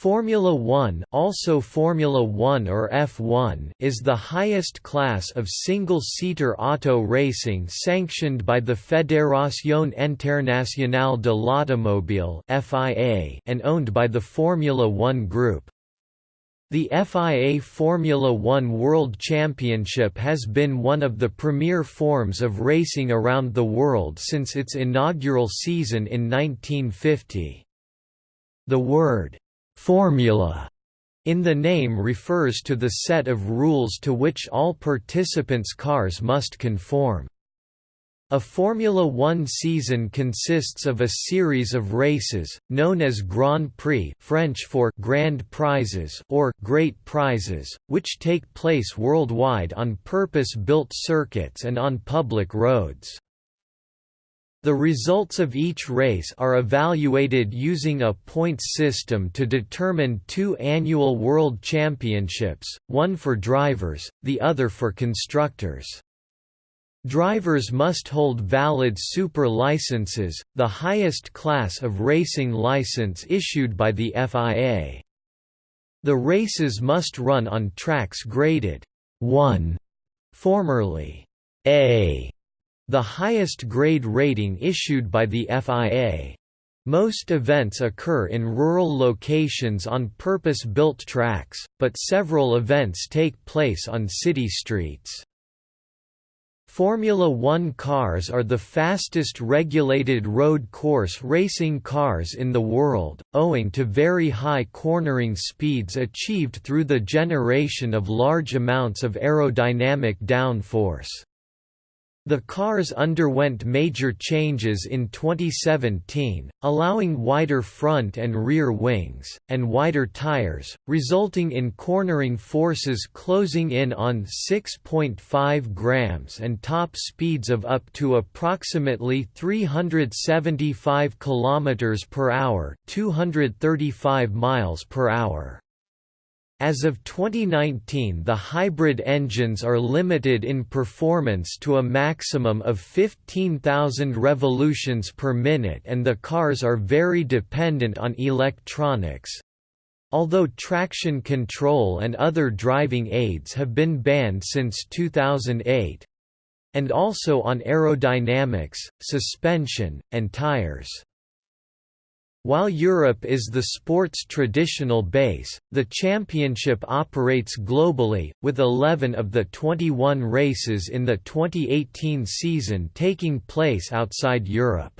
Formula One also Formula One or F1 is the highest class of single-seater auto racing sanctioned by the Fédération Internationale de l'Automobile (FIA) and owned by the Formula One Group. The FIA Formula One World Championship has been one of the premier forms of racing around the world since its inaugural season in 1950. The word formula in the name refers to the set of rules to which all participants' cars must conform. A Formula One season consists of a series of races, known as Grand Prix French for Grand Prizes or Great Prizes, which take place worldwide on purpose-built circuits and on public roads. The results of each race are evaluated using a points system to determine two annual World Championships, one for drivers, the other for constructors. Drivers must hold valid super licenses, the highest class of racing license issued by the FIA. The races must run on tracks graded 1, formerly A, the highest grade rating issued by the FIA. Most events occur in rural locations on purpose-built tracks, but several events take place on city streets. Formula One cars are the fastest regulated road course racing cars in the world, owing to very high cornering speeds achieved through the generation of large amounts of aerodynamic downforce. The cars underwent major changes in 2017, allowing wider front and rear wings, and wider tires, resulting in cornering forces closing in on 6.5 grams and top speeds of up to approximately 375 km per hour, 235 miles per hour. As of 2019 the hybrid engines are limited in performance to a maximum of 15,000 revolutions per minute and the cars are very dependent on electronics. Although traction control and other driving aids have been banned since 2008 and also on aerodynamics, suspension, and tires. While Europe is the sport's traditional base, the championship operates globally, with 11 of the 21 races in the 2018 season taking place outside Europe.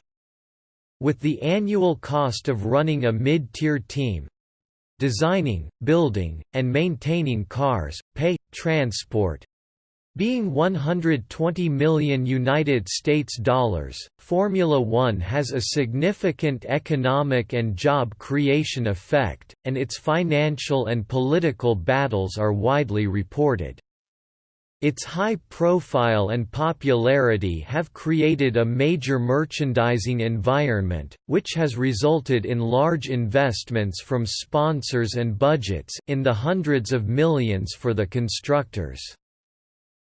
With the annual cost of running a mid-tier team, designing, building, and maintaining cars, pay, transport, being 120 million United States dollars, Formula One has a significant economic and job creation effect, and its financial and political battles are widely reported. Its high profile and popularity have created a major merchandising environment, which has resulted in large investments from sponsors and budgets in the hundreds of millions for the constructors.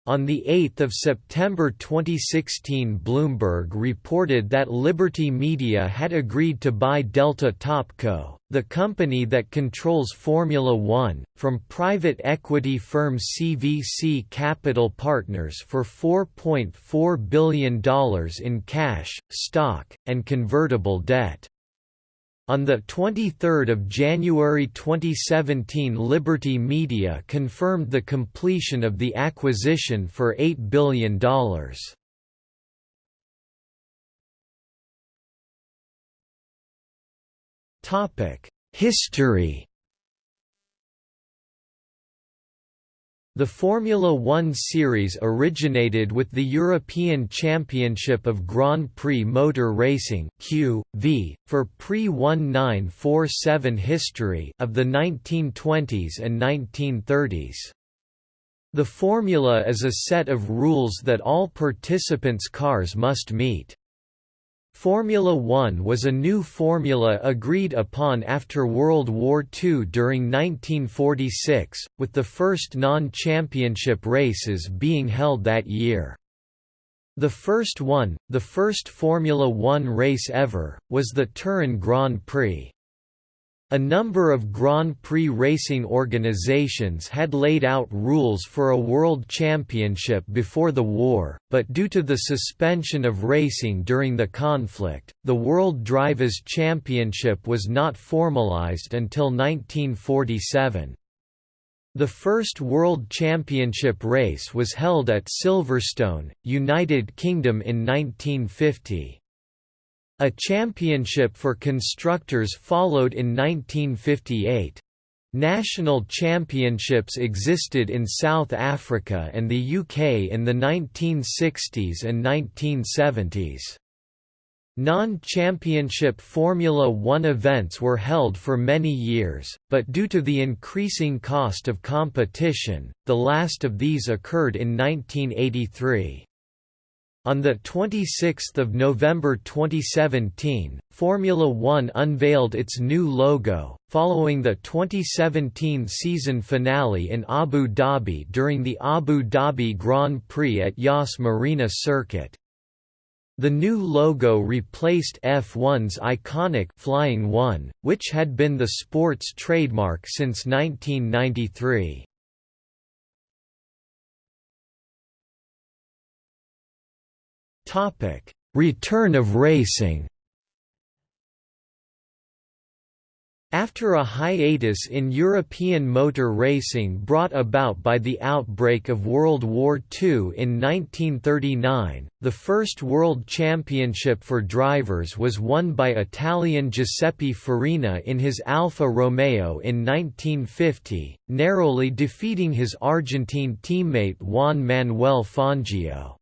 On 8 September 2016 Bloomberg reported that Liberty Media had agreed to buy Delta Topco, the company that controls Formula One, from private equity firm CVC Capital Partners for $4.4 billion in cash, stock, and convertible debt. On 23 January 2017 Liberty Media confirmed the completion of the acquisition for $8 billion. History The Formula One series originated with the European Championship of Grand Prix Motor Racing (QV) for pre-1947 history of the 1920s and 1930s. The formula is a set of rules that all participants' cars must meet. Formula One was a new formula agreed upon after World War II during 1946, with the first non-championship races being held that year. The first one, the first Formula One race ever, was the Turin Grand Prix. A number of Grand Prix racing organizations had laid out rules for a world championship before the war, but due to the suspension of racing during the conflict, the World Drivers' Championship was not formalized until 1947. The first World Championship race was held at Silverstone, United Kingdom in 1950. A championship for constructors followed in 1958. National championships existed in South Africa and the UK in the 1960s and 1970s. Non-championship Formula One events were held for many years, but due to the increasing cost of competition, the last of these occurred in 1983. On 26 November 2017, Formula One unveiled its new logo, following the 2017 season finale in Abu Dhabi during the Abu Dhabi Grand Prix at Yas Marina Circuit. The new logo replaced F1's iconic Flying One, which had been the sport's trademark since 1993. Topic: Return of racing. After a hiatus in European motor racing brought about by the outbreak of World War II in 1939, the first World Championship for drivers was won by Italian Giuseppe Farina in his Alfa Romeo in 1950, narrowly defeating his Argentine teammate Juan Manuel Fangio.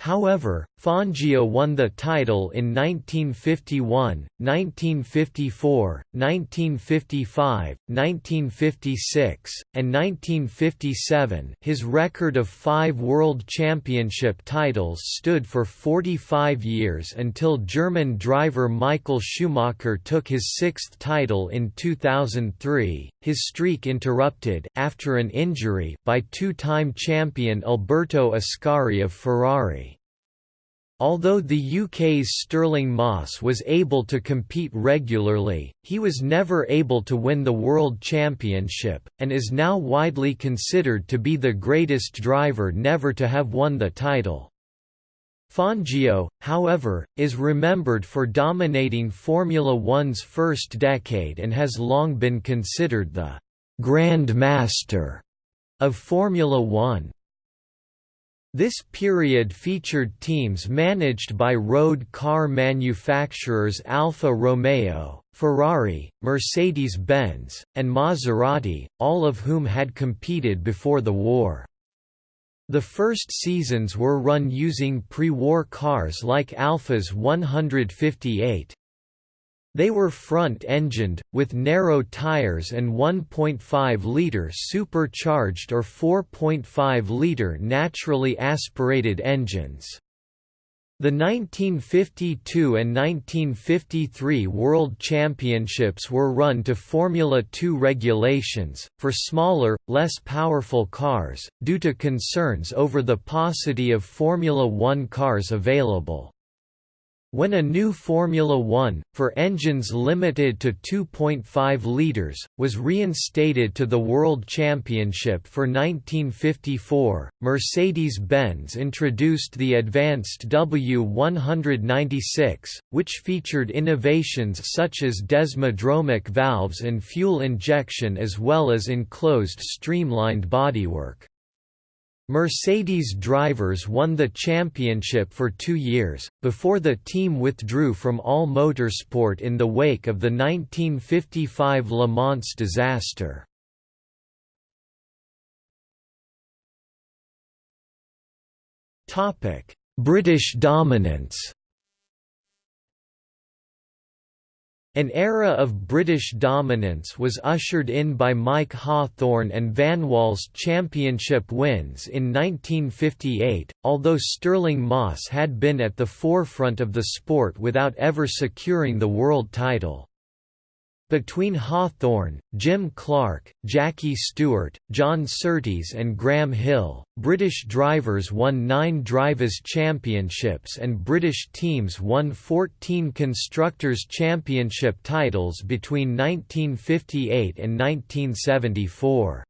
However, Fangio won the title in 1951, 1954, 1955, 1956, and 1957 his record of five World Championship titles stood for 45 years until German driver Michael Schumacher took his sixth title in 2003, his streak interrupted after an injury by two-time champion Alberto Ascari of Ferrari. Although the UK's Stirling Moss was able to compete regularly, he was never able to win the World Championship, and is now widely considered to be the greatest driver never to have won the title. Fangio, however, is remembered for dominating Formula One's first decade and has long been considered the «Grand Master» of Formula One. This period featured teams managed by road car manufacturers Alfa Romeo, Ferrari, Mercedes-Benz, and Maserati, all of whom had competed before the war. The first seasons were run using pre-war cars like Alfa's 158. They were front-engined, with narrow tires and 1.5-litre supercharged or 4.5-litre naturally aspirated engines. The 1952 and 1953 World Championships were run to Formula 2 regulations, for smaller, less powerful cars, due to concerns over the paucity of Formula 1 cars available. When a new Formula One, for engines limited to 2.5 litres, was reinstated to the World Championship for 1954, Mercedes-Benz introduced the advanced W196, which featured innovations such as desmodromic valves and fuel injection as well as enclosed streamlined bodywork. Mercedes drivers won the championship for two years, before the team withdrew from all motorsport in the wake of the 1955 Le Mans disaster. British dominance An era of British dominance was ushered in by Mike Hawthorn and Vanwall's championship wins in 1958, although Stirling Moss had been at the forefront of the sport without ever securing the world title. Between Hawthorn, Jim Clark, Jackie Stewart, John Surtees and Graham Hill, British drivers won nine Drivers' Championships and British teams won 14 Constructors' Championship titles between 1958 and 1974.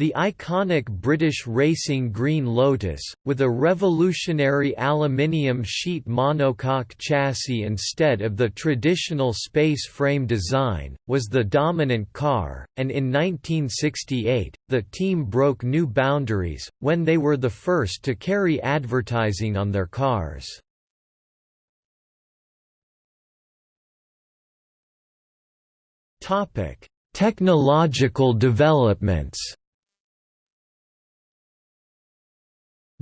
The iconic British racing Green Lotus, with a revolutionary aluminium sheet monocoque chassis instead of the traditional space frame design, was the dominant car, and in 1968, the team broke new boundaries, when they were the first to carry advertising on their cars. Technological developments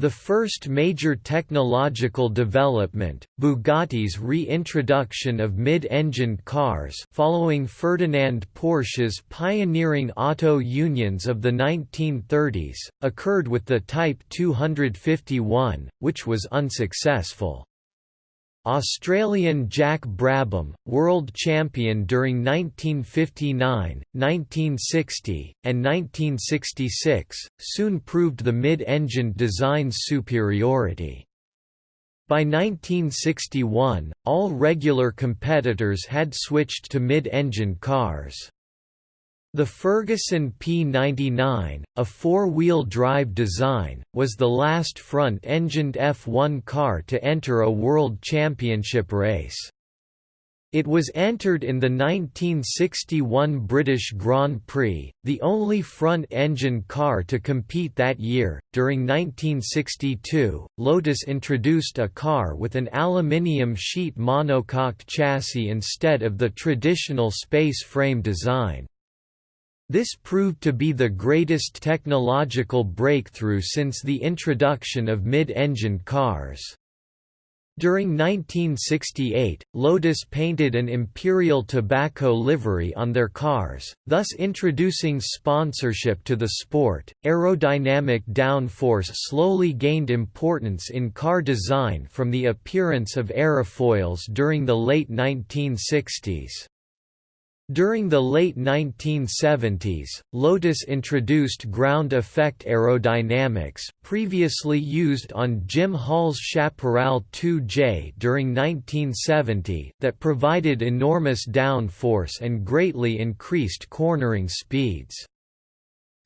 The first major technological development, Bugatti's reintroduction of mid-engined cars following Ferdinand Porsche's pioneering auto unions of the 1930s, occurred with the Type 251, which was unsuccessful. Australian Jack Brabham, world champion during 1959, 1960, and 1966, soon proved the mid-engined design's superiority. By 1961, all regular competitors had switched to mid-engined cars. The Ferguson P99, a four-wheel drive design, was the last front-engined F1 car to enter a World Championship race. It was entered in the 1961 British Grand Prix, the only front-engine car to compete that year. During 1962, Lotus introduced a car with an aluminium sheet monocoque chassis instead of the traditional space frame design. This proved to be the greatest technological breakthrough since the introduction of mid-engined cars. During 1968, Lotus painted an Imperial Tobacco livery on their cars, thus introducing sponsorship to the sport. Aerodynamic downforce slowly gained importance in car design from the appearance of aerofoils during the late 1960s. During the late 1970s, Lotus introduced ground effect aerodynamics, previously used on Jim Hall's Chaparral 2J during 1970, that provided enormous downforce and greatly increased cornering speeds.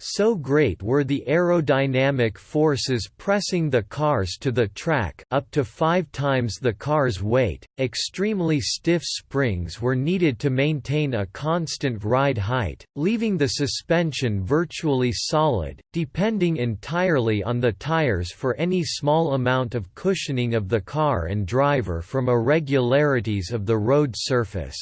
So great were the aerodynamic forces pressing the cars to the track up to five times the car's weight, extremely stiff springs were needed to maintain a constant ride height, leaving the suspension virtually solid, depending entirely on the tires for any small amount of cushioning of the car and driver from irregularities of the road surface.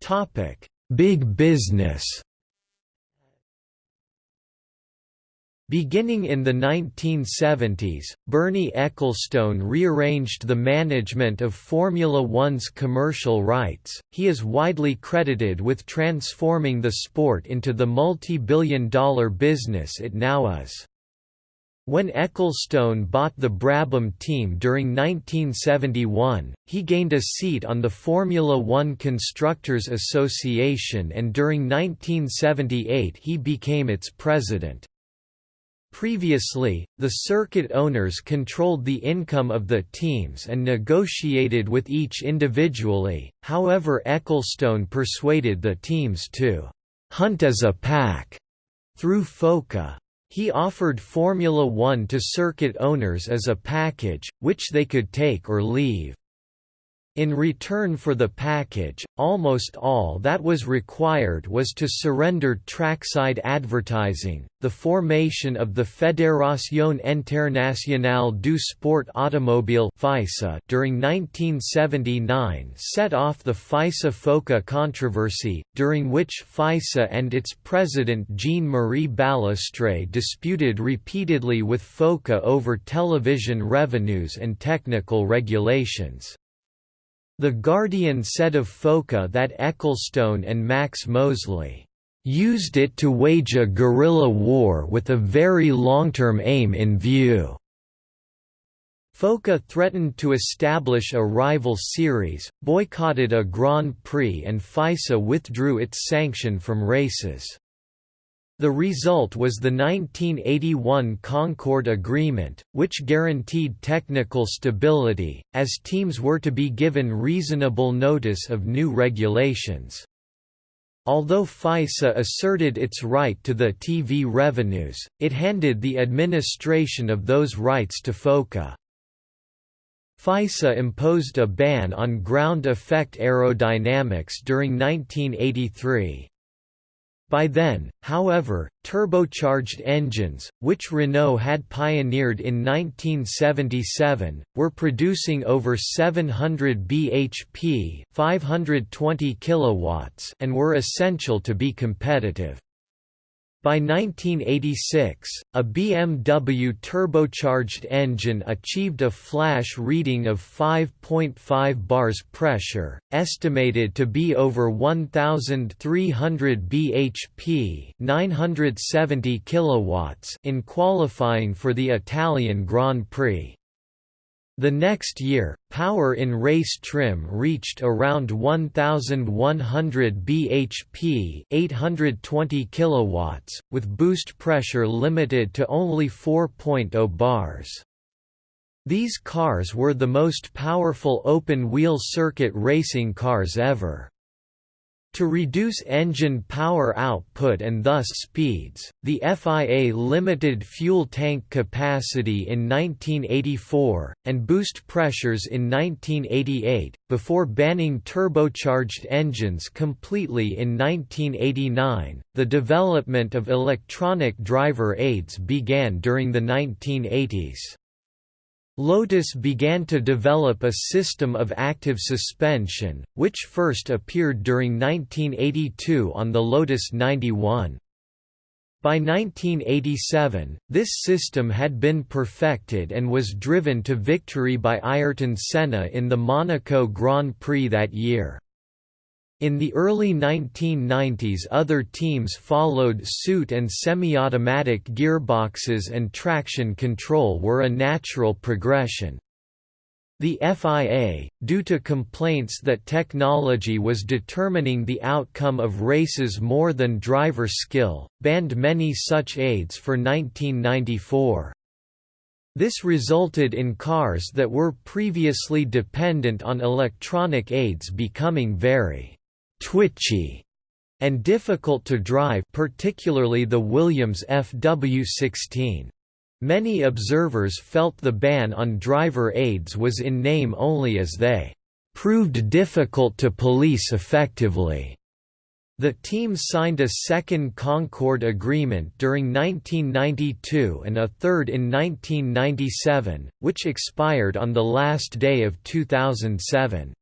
Topic: Big business. Beginning in the 1970s, Bernie Ecclestone rearranged the management of Formula One's commercial rights. He is widely credited with transforming the sport into the multi-billion dollar business it now is. When Ecclestone bought the Brabham team during 1971, he gained a seat on the Formula One Constructors Association and during 1978 he became its president. Previously, the circuit owners controlled the income of the teams and negotiated with each individually, however Ecclestone persuaded the teams to «hunt as a pack» through FOCA. He offered Formula One to circuit owners as a package, which they could take or leave. In return for the package, almost all that was required was to surrender trackside advertising. The formation of the Fédération Internationale du Sport Automobile during 1979 set off the FISA-FOCA controversy, during which FISA and its president Jean-Marie Balestre disputed repeatedly with FOCA over television revenues and technical regulations. The Guardian said of FOCA that Ecclestone and Max Mosley used it to wage a guerrilla war with a very long-term aim in view. FOCA threatened to establish a rival series, boycotted a Grand Prix and FISA withdrew its sanction from races. The result was the 1981 Concord Agreement, which guaranteed technical stability, as teams were to be given reasonable notice of new regulations. Although FISA asserted its right to the TV revenues, it handed the administration of those rights to FOCA. FISA imposed a ban on ground effect aerodynamics during 1983. By then, however, turbocharged engines, which Renault had pioneered in 1977, were producing over 700 bhp 520 kilowatts and were essential to be competitive. By 1986, a BMW turbocharged engine achieved a flash reading of 5.5 bars pressure, estimated to be over 1300 bhp, 970 kilowatts in qualifying for the Italian Grand Prix. The next year, power in race trim reached around 1100 bhp, 820 kilowatts, with boost pressure limited to only 4.0 bars. These cars were the most powerful open-wheel circuit racing cars ever. To reduce engine power output and thus speeds, the FIA limited fuel tank capacity in 1984, and boost pressures in 1988, before banning turbocharged engines completely in 1989. The development of electronic driver aids began during the 1980s. Lotus began to develop a system of active suspension, which first appeared during 1982 on the Lotus 91. By 1987, this system had been perfected and was driven to victory by Ayrton Senna in the Monaco Grand Prix that year. In the early 1990s other teams followed suit and semi-automatic gearboxes and traction control were a natural progression. The FIA, due to complaints that technology was determining the outcome of races more than driver skill, banned many such aids for 1994. This resulted in cars that were previously dependent on electronic aids becoming very twitchy and difficult to drive particularly the Williams FW16. Many observers felt the ban on driver aids was in name only as they proved difficult to police effectively. The team signed a second Concord agreement during 1992 and a third in 1997, which expired on the last day of 2007.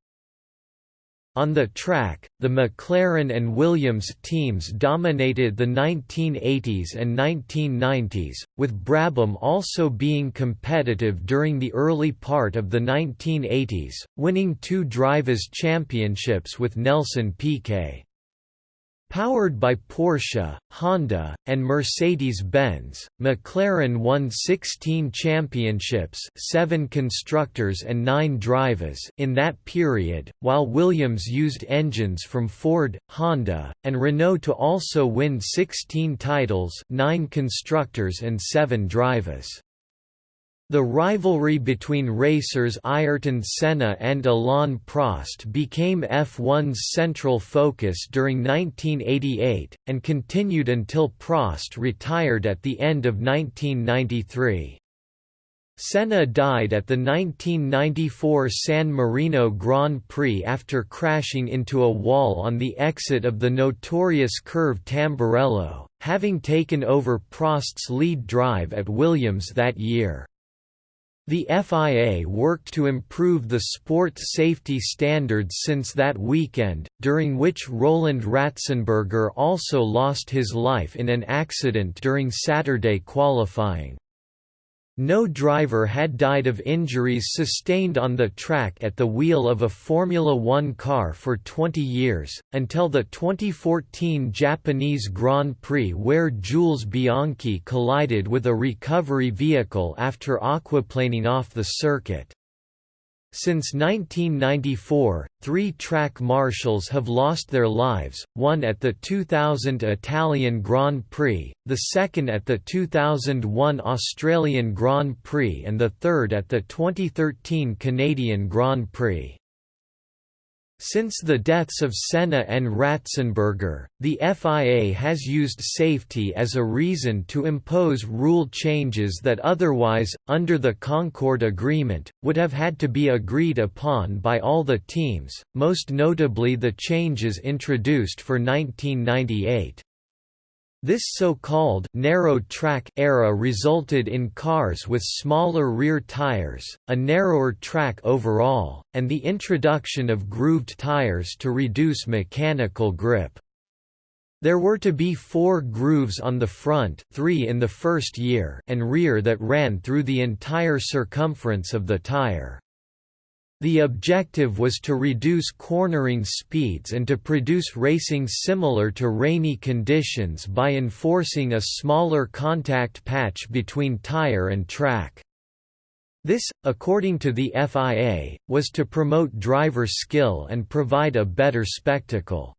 On the track, the McLaren and Williams teams dominated the 1980s and 1990s, with Brabham also being competitive during the early part of the 1980s, winning two Drivers' Championships with Nelson Piquet. Powered by Porsche, Honda, and Mercedes-Benz, McLaren won 16 championships 7 constructors and 9 drivers in that period, while Williams used engines from Ford, Honda, and Renault to also win 16 titles 9 constructors and 7 drivers. The rivalry between racers Ayrton Senna and Alain Prost became F1's central focus during 1988, and continued until Prost retired at the end of 1993. Senna died at the 1994 San Marino Grand Prix after crashing into a wall on the exit of the notorious curve Tamburello, having taken over Prost's lead drive at Williams that year. The FIA worked to improve the sport safety standards since that weekend, during which Roland Ratzenberger also lost his life in an accident during Saturday qualifying. No driver had died of injuries sustained on the track at the wheel of a Formula One car for 20 years, until the 2014 Japanese Grand Prix where Jules Bianchi collided with a recovery vehicle after aquaplaning off the circuit. Since 1994, three track marshals have lost their lives, one at the 2000 Italian Grand Prix, the second at the 2001 Australian Grand Prix and the third at the 2013 Canadian Grand Prix. Since the deaths of Senna and Ratzenberger, the FIA has used safety as a reason to impose rule changes that otherwise, under the Concord Agreement, would have had to be agreed upon by all the teams, most notably the changes introduced for 1998. This so-called narrow track era resulted in cars with smaller rear tires, a narrower track overall, and the introduction of grooved tires to reduce mechanical grip. There were to be four grooves on the front three in the first year and rear that ran through the entire circumference of the tire. The objective was to reduce cornering speeds and to produce racing similar to rainy conditions by enforcing a smaller contact patch between tire and track. This, according to the FIA, was to promote driver skill and provide a better spectacle.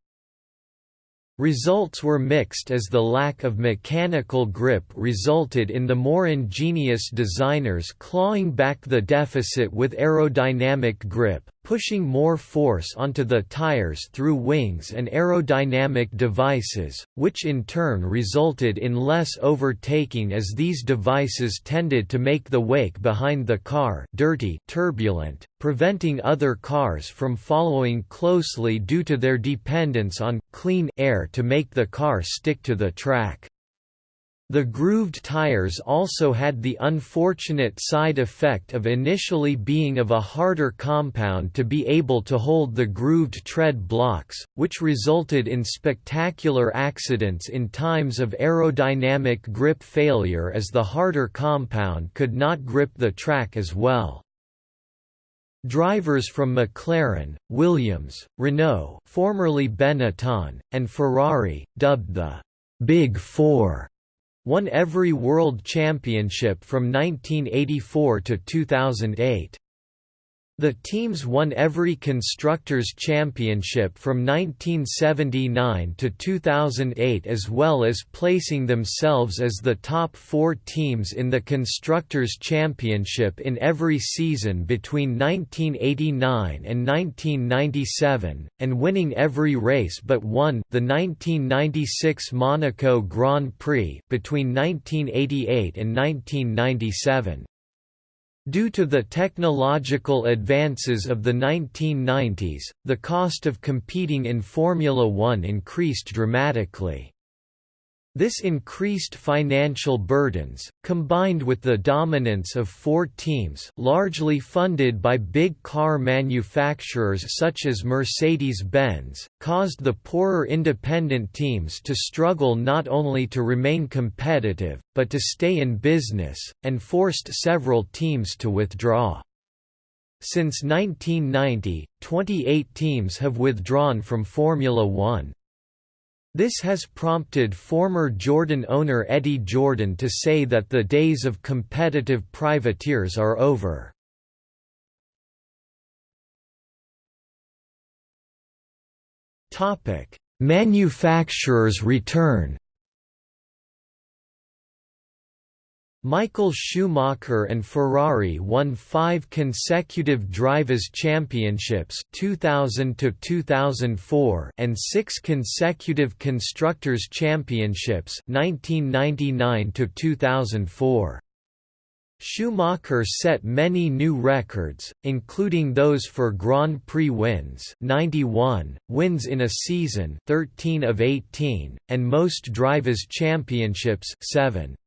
Results were mixed as the lack of mechanical grip resulted in the more ingenious designers clawing back the deficit with aerodynamic grip, pushing more force onto the tires through wings and aerodynamic devices, which in turn resulted in less overtaking as these devices tended to make the wake behind the car dirty turbulent, preventing other cars from following closely due to their dependence on clean air to make the car stick to the track. The grooved tires also had the unfortunate side effect of initially being of a harder compound to be able to hold the grooved tread blocks, which resulted in spectacular accidents in times of aerodynamic grip failure as the harder compound could not grip the track as well. Drivers from McLaren, Williams, Renault formerly Benetton, and Ferrari, dubbed the «Big Four, won every World Championship from 1984 to 2008. The teams won every Constructors' Championship from 1979 to 2008 as well as placing themselves as the top four teams in the Constructors' Championship in every season between 1989 and 1997, and winning every race but one the 1996 Monaco Grand Prix between 1988 and 1997. Due to the technological advances of the 1990s, the cost of competing in Formula One increased dramatically. This increased financial burdens, combined with the dominance of four teams largely funded by big car manufacturers such as Mercedes-Benz, caused the poorer independent teams to struggle not only to remain competitive, but to stay in business, and forced several teams to withdraw. Since 1990, 28 teams have withdrawn from Formula One. This has prompted former Jordan owner Eddie Jordan to say that the days of competitive privateers are over. Manufacturers return Michael Schumacher and Ferrari won five consecutive Drivers' Championships 2000 2004 and six consecutive Constructors' Championships 1999 2004. Schumacher set many new records, including those for Grand Prix wins 91, wins in a season 13 of 18, and most Drivers' Championships 7.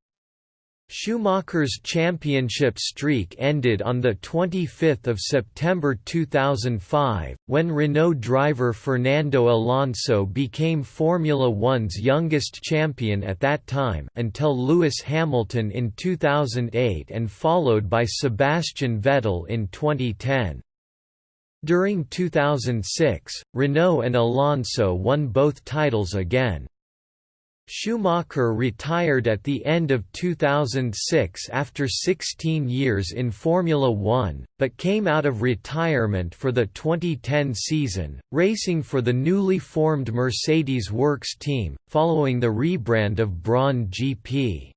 Schumacher's championship streak ended on 25 September 2005, when Renault driver Fernando Alonso became Formula One's youngest champion at that time until Lewis Hamilton in 2008 and followed by Sebastian Vettel in 2010. During 2006, Renault and Alonso won both titles again. Schumacher retired at the end of 2006 after 16 years in Formula One, but came out of retirement for the 2010 season, racing for the newly formed Mercedes Works team, following the rebrand of Brawn GP.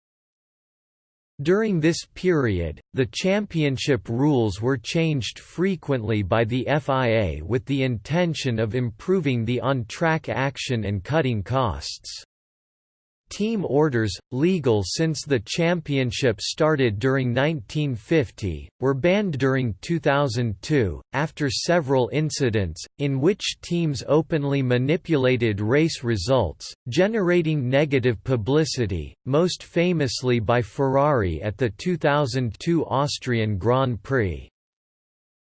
During this period, the championship rules were changed frequently by the FIA with the intention of improving the on-track action and cutting costs. Team orders, legal since the championship started during 1950, were banned during 2002, after several incidents, in which teams openly manipulated race results, generating negative publicity, most famously by Ferrari at the 2002 Austrian Grand Prix.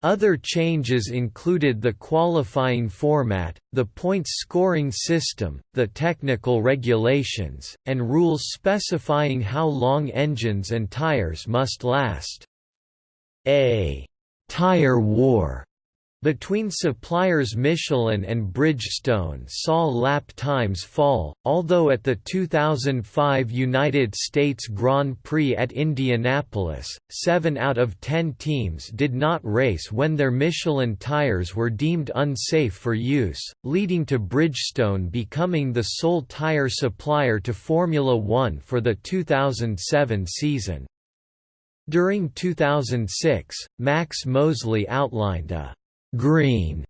Other changes included the qualifying format, the points scoring system, the technical regulations, and rules specifying how long engines and tires must last. A «tire war» Between suppliers Michelin and Bridgestone saw lap times fall, although at the 2005 United States Grand Prix at Indianapolis, seven out of ten teams did not race when their Michelin tires were deemed unsafe for use, leading to Bridgestone becoming the sole tire supplier to Formula One for the 2007 season. During 2006, Max Mosley outlined a green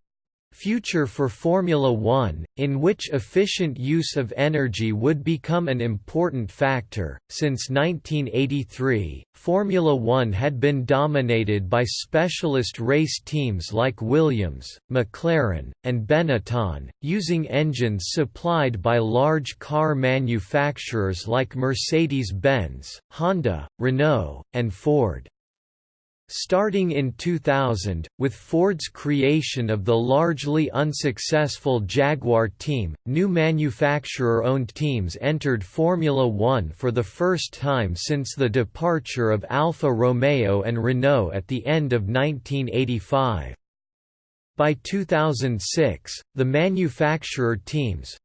future for Formula One, in which efficient use of energy would become an important factor. Since 1983, Formula One had been dominated by specialist race teams like Williams, McLaren, and Benetton, using engines supplied by large car manufacturers like Mercedes Benz, Honda, Renault, and Ford. Starting in 2000, with Ford's creation of the largely unsuccessful Jaguar team, new manufacturer-owned teams entered Formula One for the first time since the departure of Alfa Romeo and Renault at the end of 1985. By 2006, the manufacturer teams,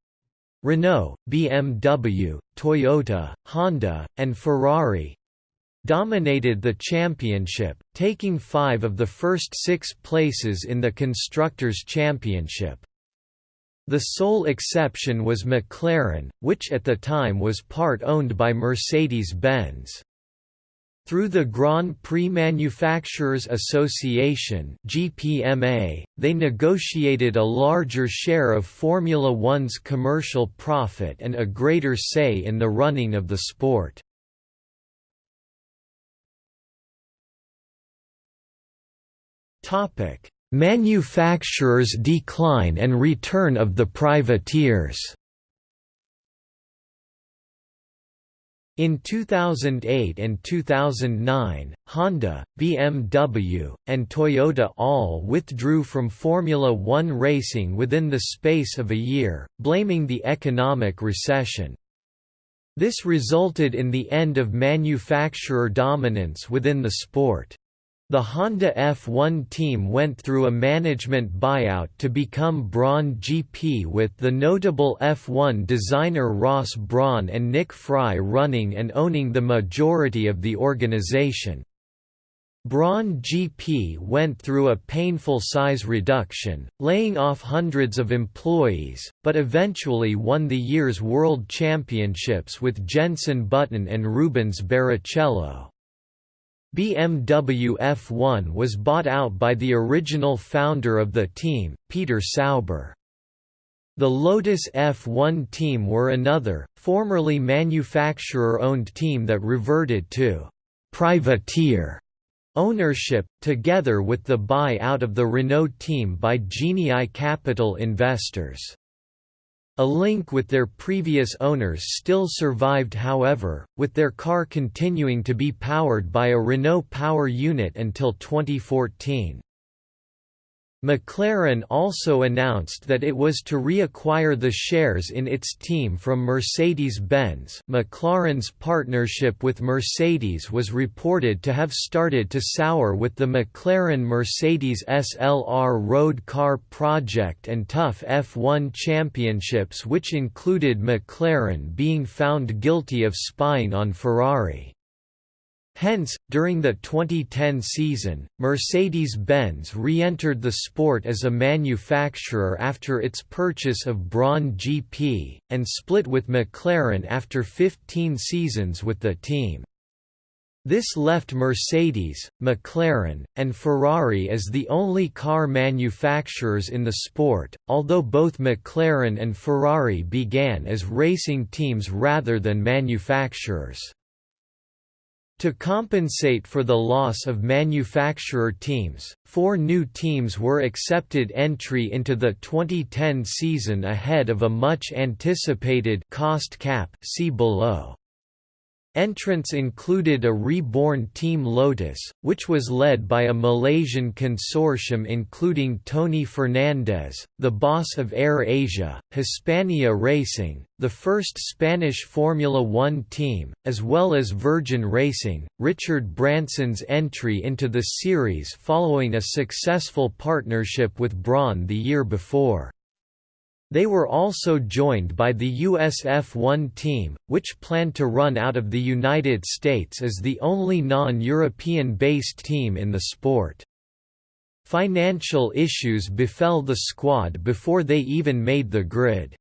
Renault, BMW, Toyota, Honda, and Ferrari dominated the championship, taking five of the first six places in the Constructors' Championship. The sole exception was McLaren, which at the time was part owned by Mercedes-Benz. Through the Grand Prix Manufacturers Association (GPMA), they negotiated a larger share of Formula One's commercial profit and a greater say in the running of the sport. Topic: Manufacturers' decline and return of the privateers. In 2008 and 2009, Honda, BMW, and Toyota all withdrew from Formula One racing within the space of a year, blaming the economic recession. This resulted in the end of manufacturer dominance within the sport. The Honda F1 team went through a management buyout to become Brawn GP with the notable F1 designer Ross Brawn and Nick Fry running and owning the majority of the organization. Brawn GP went through a painful size reduction, laying off hundreds of employees, but eventually won the year's World Championships with Jenson Button and Rubens Barrichello. BMW F1 was bought out by the original founder of the team, Peter Sauber. The Lotus F1 team were another, formerly manufacturer-owned team that reverted to «privateer» ownership, together with the buy-out of the Renault team by Genii Capital investors. A link with their previous owners still survived however, with their car continuing to be powered by a Renault power unit until 2014. McLaren also announced that it was to reacquire the shares in its team from Mercedes-Benz McLaren's partnership with Mercedes was reported to have started to sour with the McLaren-Mercedes SLR road car project and tough F1 championships which included McLaren being found guilty of spying on Ferrari. Hence, during the 2010 season, Mercedes-Benz re-entered the sport as a manufacturer after its purchase of Brawn GP, and split with McLaren after 15 seasons with the team. This left Mercedes, McLaren, and Ferrari as the only car manufacturers in the sport, although both McLaren and Ferrari began as racing teams rather than manufacturers. To compensate for the loss of manufacturer teams, four new teams were accepted entry into the 2010 season ahead of a much anticipated cost cap see below. Entrants included a reborn Team Lotus, which was led by a Malaysian consortium including Tony Fernandes, the boss of Air Asia, Hispania Racing, the first Spanish Formula One team, as well as Virgin Racing, Richard Branson's entry into the series following a successful partnership with Brawn the year before. They were also joined by the US F1 team, which planned to run out of the United States as the only non-European based team in the sport. Financial issues befell the squad before they even made the grid.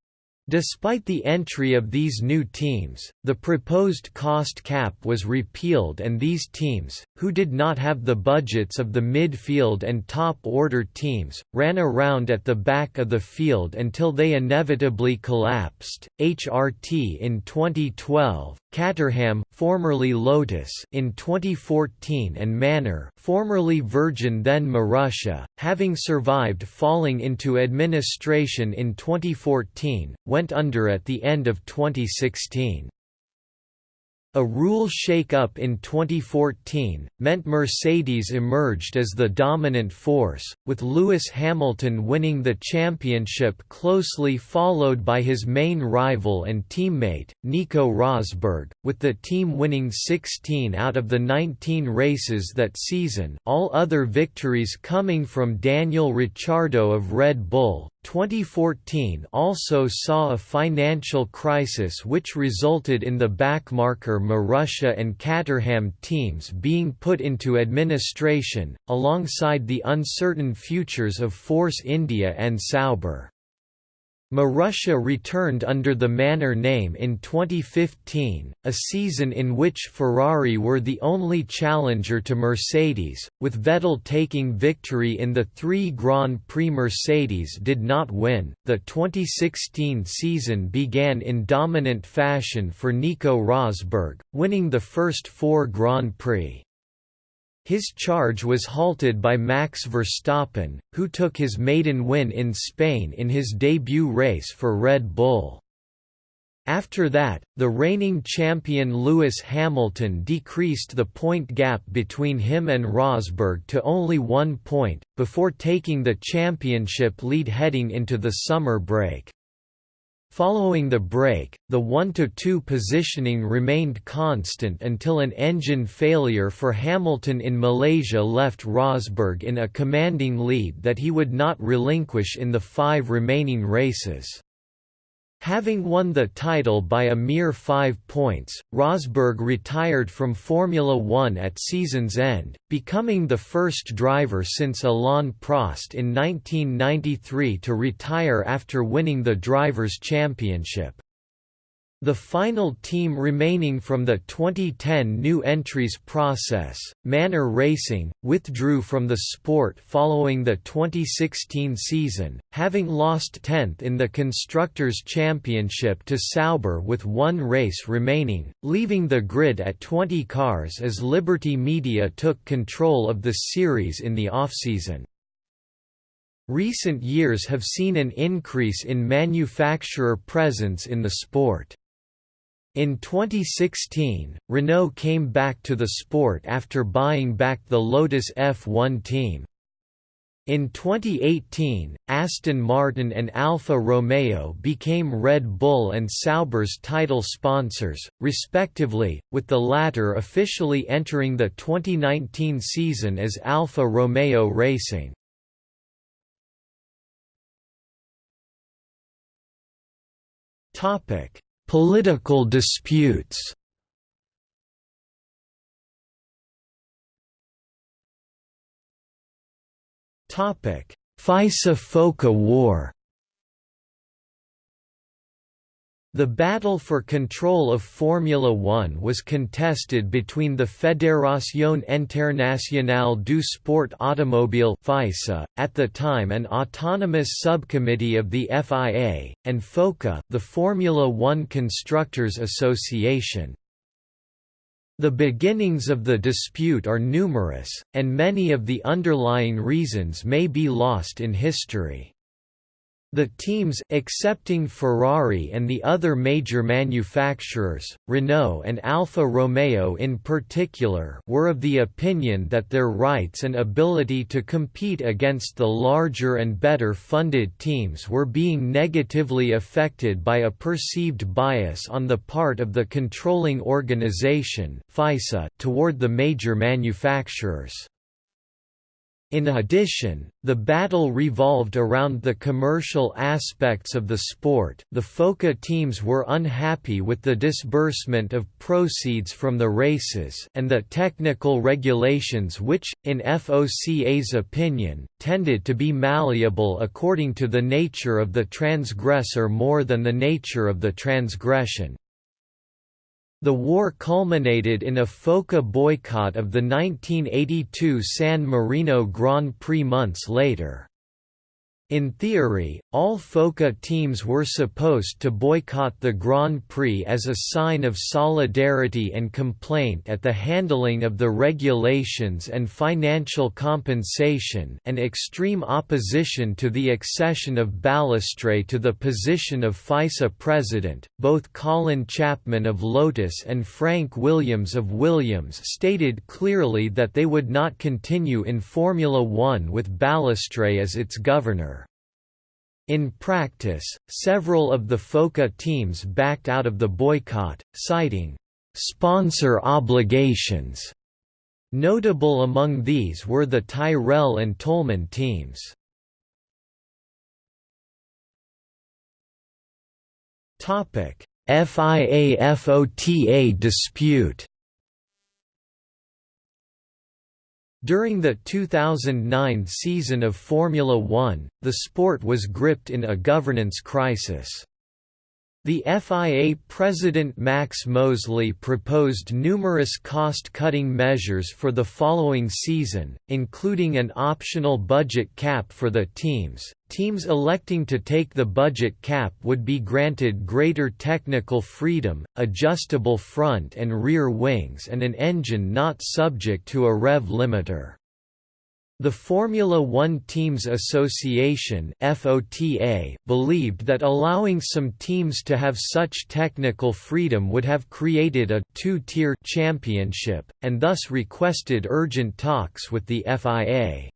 Despite the entry of these new teams, the proposed cost cap was repealed and these teams, who did not have the budgets of the midfield and top-order teams, ran around at the back of the field until they inevitably collapsed. HRT in 2012, Caterham, formerly Lotus, in 2014 and Manor, formerly Virgin then Marussia, having survived falling into administration in 2014, went under at the end of 2016. A rule shake-up in 2014, meant Mercedes emerged as the dominant force, with Lewis Hamilton winning the championship closely followed by his main rival and teammate, Nico Rosberg, with the team winning 16 out of the 19 races that season all other victories coming from Daniel Ricciardo of Red Bull, 2014 also saw a financial crisis which resulted in the backmarker Marussia and Caterham teams being put into administration, alongside the uncertain futures of Force India and Sauber. Marussia returned under the Manor name in 2015, a season in which Ferrari were the only challenger to Mercedes, with Vettel taking victory in the three Grand Prix Mercedes did not win. The 2016 season began in dominant fashion for Nico Rosberg, winning the first four Grand Prix. His charge was halted by Max Verstappen, who took his maiden win in Spain in his debut race for Red Bull. After that, the reigning champion Lewis Hamilton decreased the point gap between him and Rosberg to only one point, before taking the championship lead heading into the summer break. Following the break, the 1–2 positioning remained constant until an engine failure for Hamilton in Malaysia left Rosberg in a commanding lead that he would not relinquish in the five remaining races. Having won the title by a mere five points, Rosberg retired from Formula One at season's end, becoming the first driver since Alain Prost in 1993 to retire after winning the Drivers' Championship. The final team remaining from the 2010 new entries process, Manor Racing, withdrew from the sport following the 2016 season, having lost 10th in the Constructors' Championship to Sauber with one race remaining, leaving the grid at 20 cars as Liberty Media took control of the series in the off-season. Recent years have seen an increase in manufacturer presence in the sport. In 2016, Renault came back to the sport after buying back the Lotus F1 team. In 2018, Aston Martin and Alfa Romeo became Red Bull and Sauber's title sponsors, respectively, with the latter officially entering the 2019 season as Alfa Romeo Racing. Political disputes. FISA-FOCA war The battle for control of Formula One was contested between the Fédération Internationale du Sport Automobile FISA, at the time an autonomous subcommittee of the FIA, and FOCA the Formula One Constructors Association. The beginnings of the dispute are numerous, and many of the underlying reasons may be lost in history. The teams excepting Ferrari and the other major manufacturers, Renault and Alfa Romeo in particular were of the opinion that their rights and ability to compete against the larger and better funded teams were being negatively affected by a perceived bias on the part of the controlling organization FISA toward the major manufacturers. In addition, the battle revolved around the commercial aspects of the sport the FOCA teams were unhappy with the disbursement of proceeds from the races and the technical regulations which, in FOCA's opinion, tended to be malleable according to the nature of the transgressor more than the nature of the transgression. The war culminated in a FOCA boycott of the 1982 San Marino Grand Prix months later. In theory, all FOCA teams were supposed to boycott the Grand Prix as a sign of solidarity and complaint at the handling of the regulations and financial compensation and extreme opposition to the accession of Balestre to the position of FISA president. Both Colin Chapman of Lotus and Frank Williams of Williams stated clearly that they would not continue in Formula One with Balestre as its governor. In practice, several of the FOCA teams backed out of the boycott, citing sponsor obligations. Notable among these were the Tyrrell and Toleman teams. FIA-FOTA dispute During the 2009 season of Formula One, the sport was gripped in a governance crisis. The FIA president Max Mosley proposed numerous cost-cutting measures for the following season, including an optional budget cap for the teams. Teams electing to take the budget cap would be granted greater technical freedom, adjustable front and rear wings and an engine not subject to a rev limiter. The Formula One Teams Association FOTA believed that allowing some teams to have such technical freedom would have created a two-tier championship, and thus requested urgent talks with the FIA.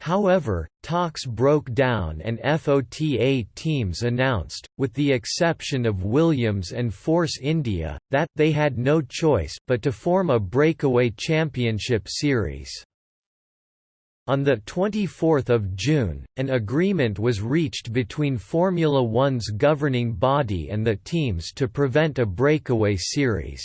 However, talks broke down and FOTA teams announced, with the exception of Williams and Force India, that they had no choice but to form a breakaway championship series. On 24 June, an agreement was reached between Formula One's governing body and the teams to prevent a breakaway series.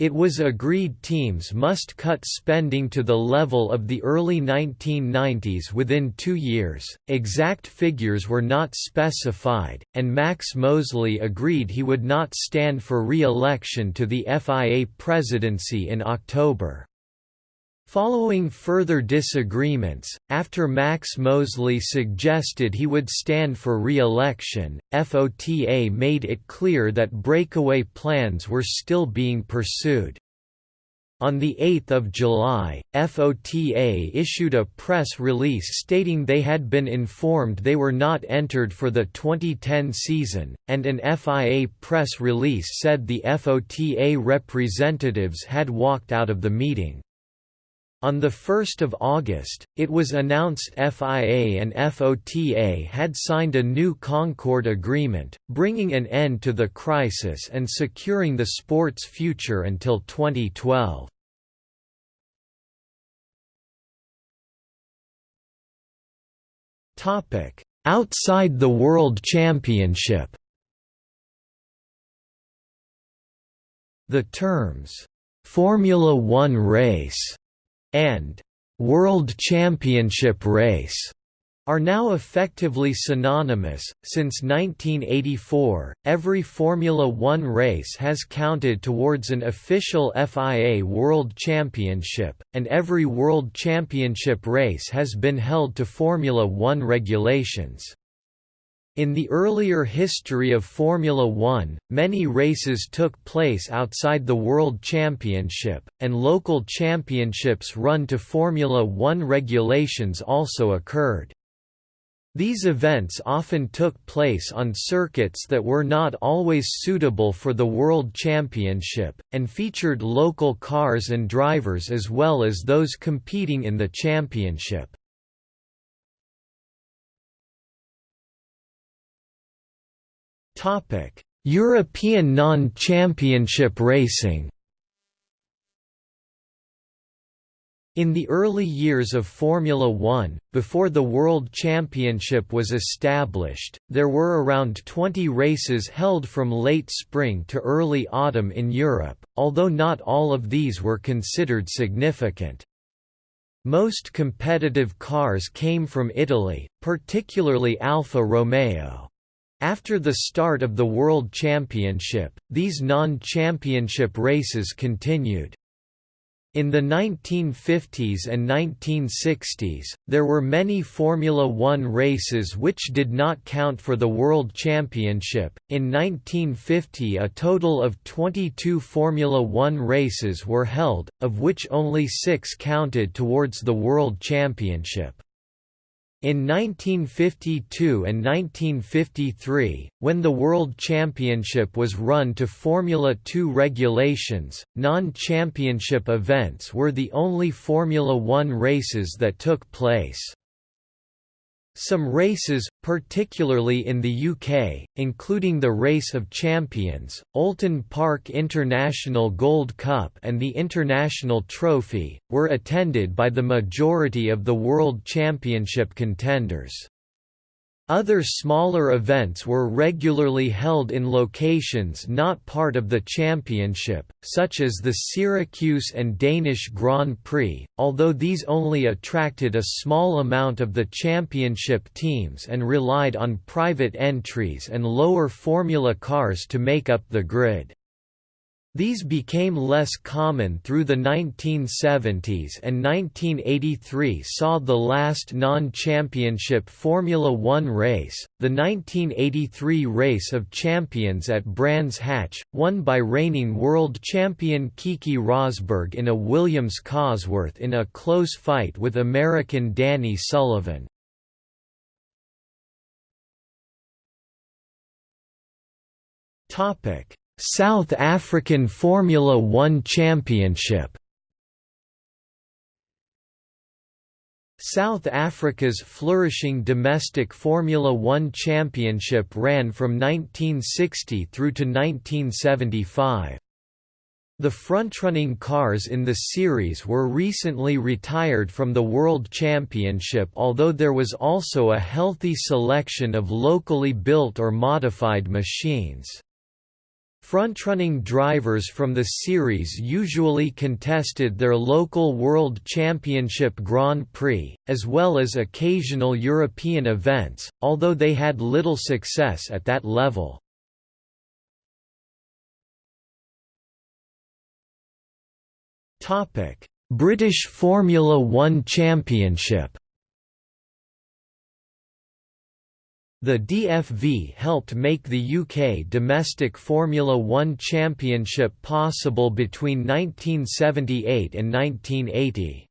It was agreed teams must cut spending to the level of the early 1990s within two years, exact figures were not specified, and Max Mosley agreed he would not stand for re-election to the FIA presidency in October. Following further disagreements, after Max Mosley suggested he would stand for re-election, FOTA made it clear that breakaway plans were still being pursued. On 8 July, FOTA issued a press release stating they had been informed they were not entered for the 2010 season, and an FIA press release said the FOTA representatives had walked out of the meeting. On 1 August, it was announced FIA and FOTA had signed a new Concord Agreement, bringing an end to the crisis and securing the sport's future until 2012. Outside the World Championship The terms, "'Formula One race' and World Championship race are now effectively synonymous. Since 1984, every Formula One race has counted towards an official FIA World Championship, and every World Championship race has been held to Formula One regulations. In the earlier history of Formula One, many races took place outside the World Championship, and local championships run to Formula One regulations also occurred. These events often took place on circuits that were not always suitable for the World Championship, and featured local cars and drivers as well as those competing in the championship. Topic: European non-championship racing. In the early years of Formula One, before the World Championship was established, there were around 20 races held from late spring to early autumn in Europe, although not all of these were considered significant. Most competitive cars came from Italy, particularly Alfa Romeo. After the start of the World Championship, these non-championship races continued. In the 1950s and 1960s, there were many Formula One races which did not count for the World Championship. In 1950, a total of 22 Formula One races were held, of which only six counted towards the World Championship. In 1952 and 1953, when the World Championship was run to Formula 2 regulations, non-championship events were the only Formula One races that took place. Some races, particularly in the UK, including the Race of Champions, Oulton Park International Gold Cup and the International Trophy, were attended by the majority of the World Championship contenders. Other smaller events were regularly held in locations not part of the championship, such as the Syracuse and Danish Grand Prix, although these only attracted a small amount of the championship teams and relied on private entries and lower formula cars to make up the grid. These became less common through the 1970s and 1983 saw the last non-championship Formula One race, the 1983 Race of Champions at Brands Hatch, won by reigning world champion Keke Rosberg in a Williams Cosworth in a close fight with American Danny Sullivan. Topic South African Formula One Championship South Africa's flourishing domestic Formula One Championship ran from 1960 through to 1975. The frontrunning cars in the series were recently retired from the World Championship although there was also a healthy selection of locally built or modified machines. Frontrunning drivers from the series usually contested their local World Championship Grand Prix, as well as occasional European events, although they had little success at that level. British Formula One Championship The DFV helped make the UK domestic Formula One championship possible between 1978 and 1980.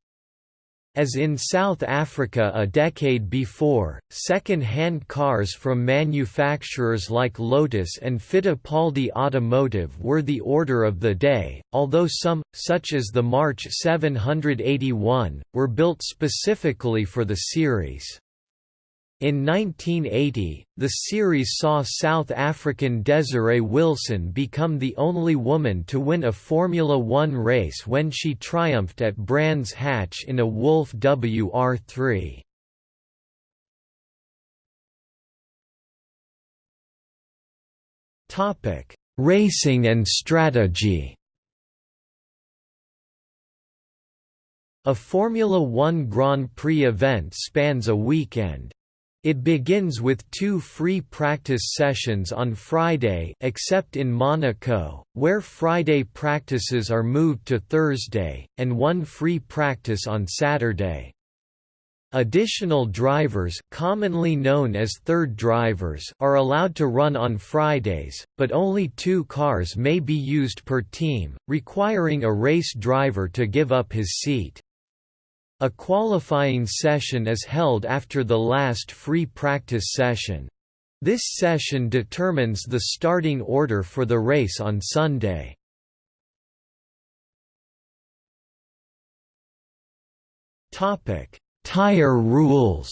As in South Africa a decade before, second-hand cars from manufacturers like Lotus and Fittipaldi Automotive were the order of the day, although some, such as the March 781, were built specifically for the series. In 1980, the series saw South African Desiree Wilson become the only woman to win a Formula One race when she triumphed at Brands Hatch in a Wolf WR3. Racing and strategy A Formula One Grand Prix event spans a weekend. It begins with two free practice sessions on Friday except in Monaco, where Friday practices are moved to Thursday, and one free practice on Saturday. Additional drivers commonly known as third drivers are allowed to run on Fridays, but only two cars may be used per team, requiring a race driver to give up his seat. A qualifying session is held after the last free practice session. This session determines the starting order for the race on Sunday. Tire rules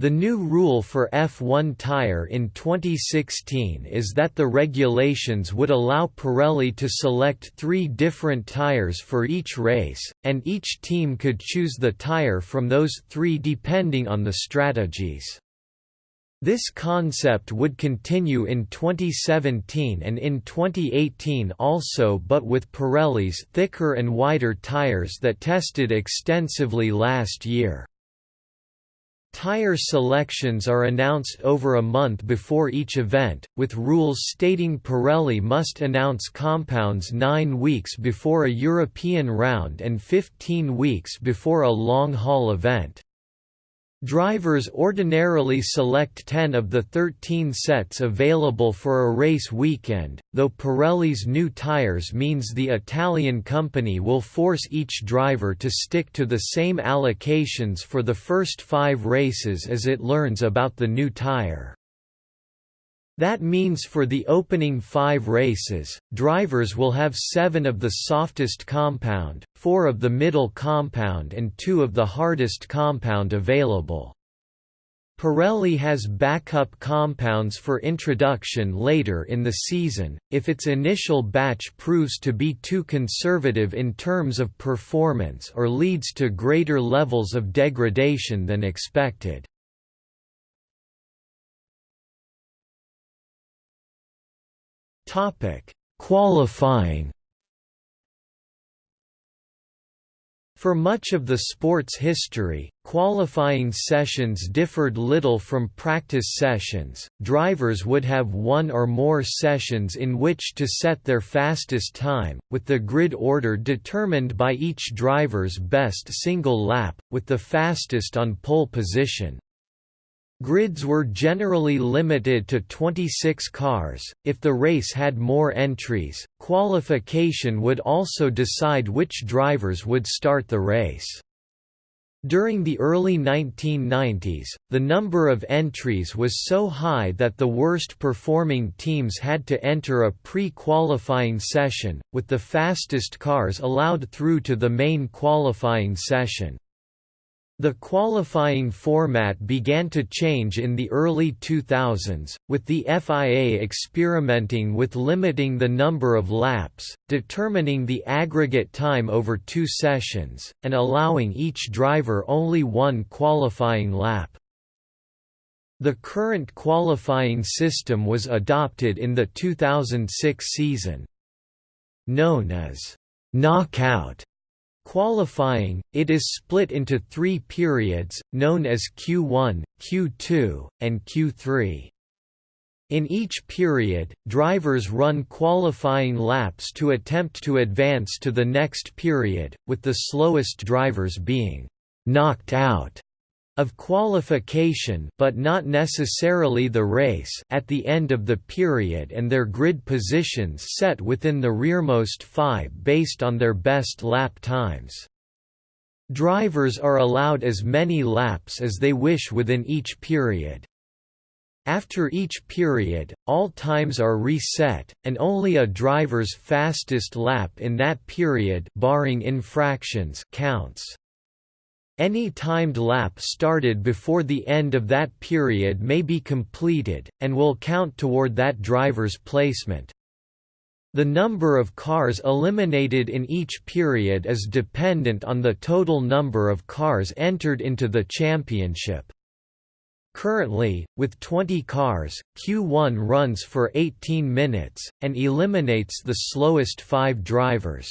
The new rule for F1 tire in 2016 is that the regulations would allow Pirelli to select three different tires for each race, and each team could choose the tire from those three depending on the strategies. This concept would continue in 2017 and in 2018 also but with Pirelli's thicker and wider tires that tested extensively last year. Tire selections are announced over a month before each event, with rules stating Pirelli must announce compounds nine weeks before a European round and 15 weeks before a long-haul event. Drivers ordinarily select 10 of the 13 sets available for a race weekend, though Pirelli's new tyres means the Italian company will force each driver to stick to the same allocations for the first five races as it learns about the new tyre. That means for the opening five races, drivers will have seven of the softest compound, four of the middle compound and two of the hardest compound available. Pirelli has backup compounds for introduction later in the season, if its initial batch proves to be too conservative in terms of performance or leads to greater levels of degradation than expected. Topic: Qualifying. For much of the sport's history, qualifying sessions differed little from practice sessions. Drivers would have one or more sessions in which to set their fastest time, with the grid order determined by each driver's best single lap, with the fastest on pole position. Grids were generally limited to 26 cars. If the race had more entries, qualification would also decide which drivers would start the race. During the early 1990s, the number of entries was so high that the worst performing teams had to enter a pre-qualifying session, with the fastest cars allowed through to the main qualifying session. The qualifying format began to change in the early 2000s, with the FIA experimenting with limiting the number of laps, determining the aggregate time over two sessions, and allowing each driver only one qualifying lap. The current qualifying system was adopted in the 2006 season. Known as knockout Qualifying, it is split into three periods, known as Q1, Q2, and Q3. In each period, drivers run qualifying laps to attempt to advance to the next period, with the slowest drivers being «knocked out» of qualification but not necessarily the race at the end of the period and their grid positions set within the rearmost five based on their best lap times. Drivers are allowed as many laps as they wish within each period. After each period, all times are reset, and only a driver's fastest lap in that period barring infractions counts. Any timed lap started before the end of that period may be completed, and will count toward that driver's placement. The number of cars eliminated in each period is dependent on the total number of cars entered into the championship. Currently, with 20 cars, Q1 runs for 18 minutes, and eliminates the slowest five drivers.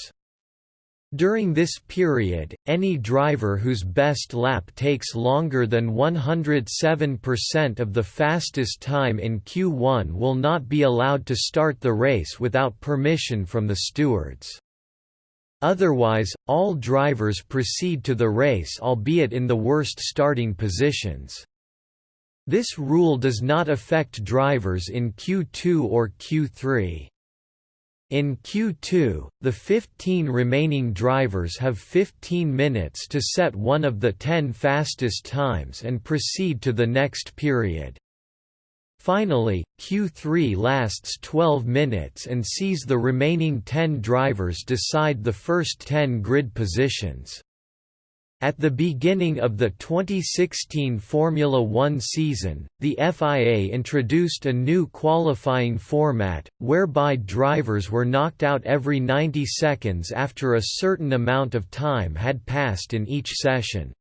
During this period, any driver whose best lap takes longer than 107% of the fastest time in Q1 will not be allowed to start the race without permission from the stewards. Otherwise, all drivers proceed to the race albeit in the worst starting positions. This rule does not affect drivers in Q2 or Q3. In Q2, the 15 remaining drivers have 15 minutes to set one of the 10 fastest times and proceed to the next period. Finally, Q3 lasts 12 minutes and sees the remaining 10 drivers decide the first 10 grid positions. At the beginning of the 2016 Formula One season, the FIA introduced a new qualifying format, whereby drivers were knocked out every 90 seconds after a certain amount of time had passed in each session.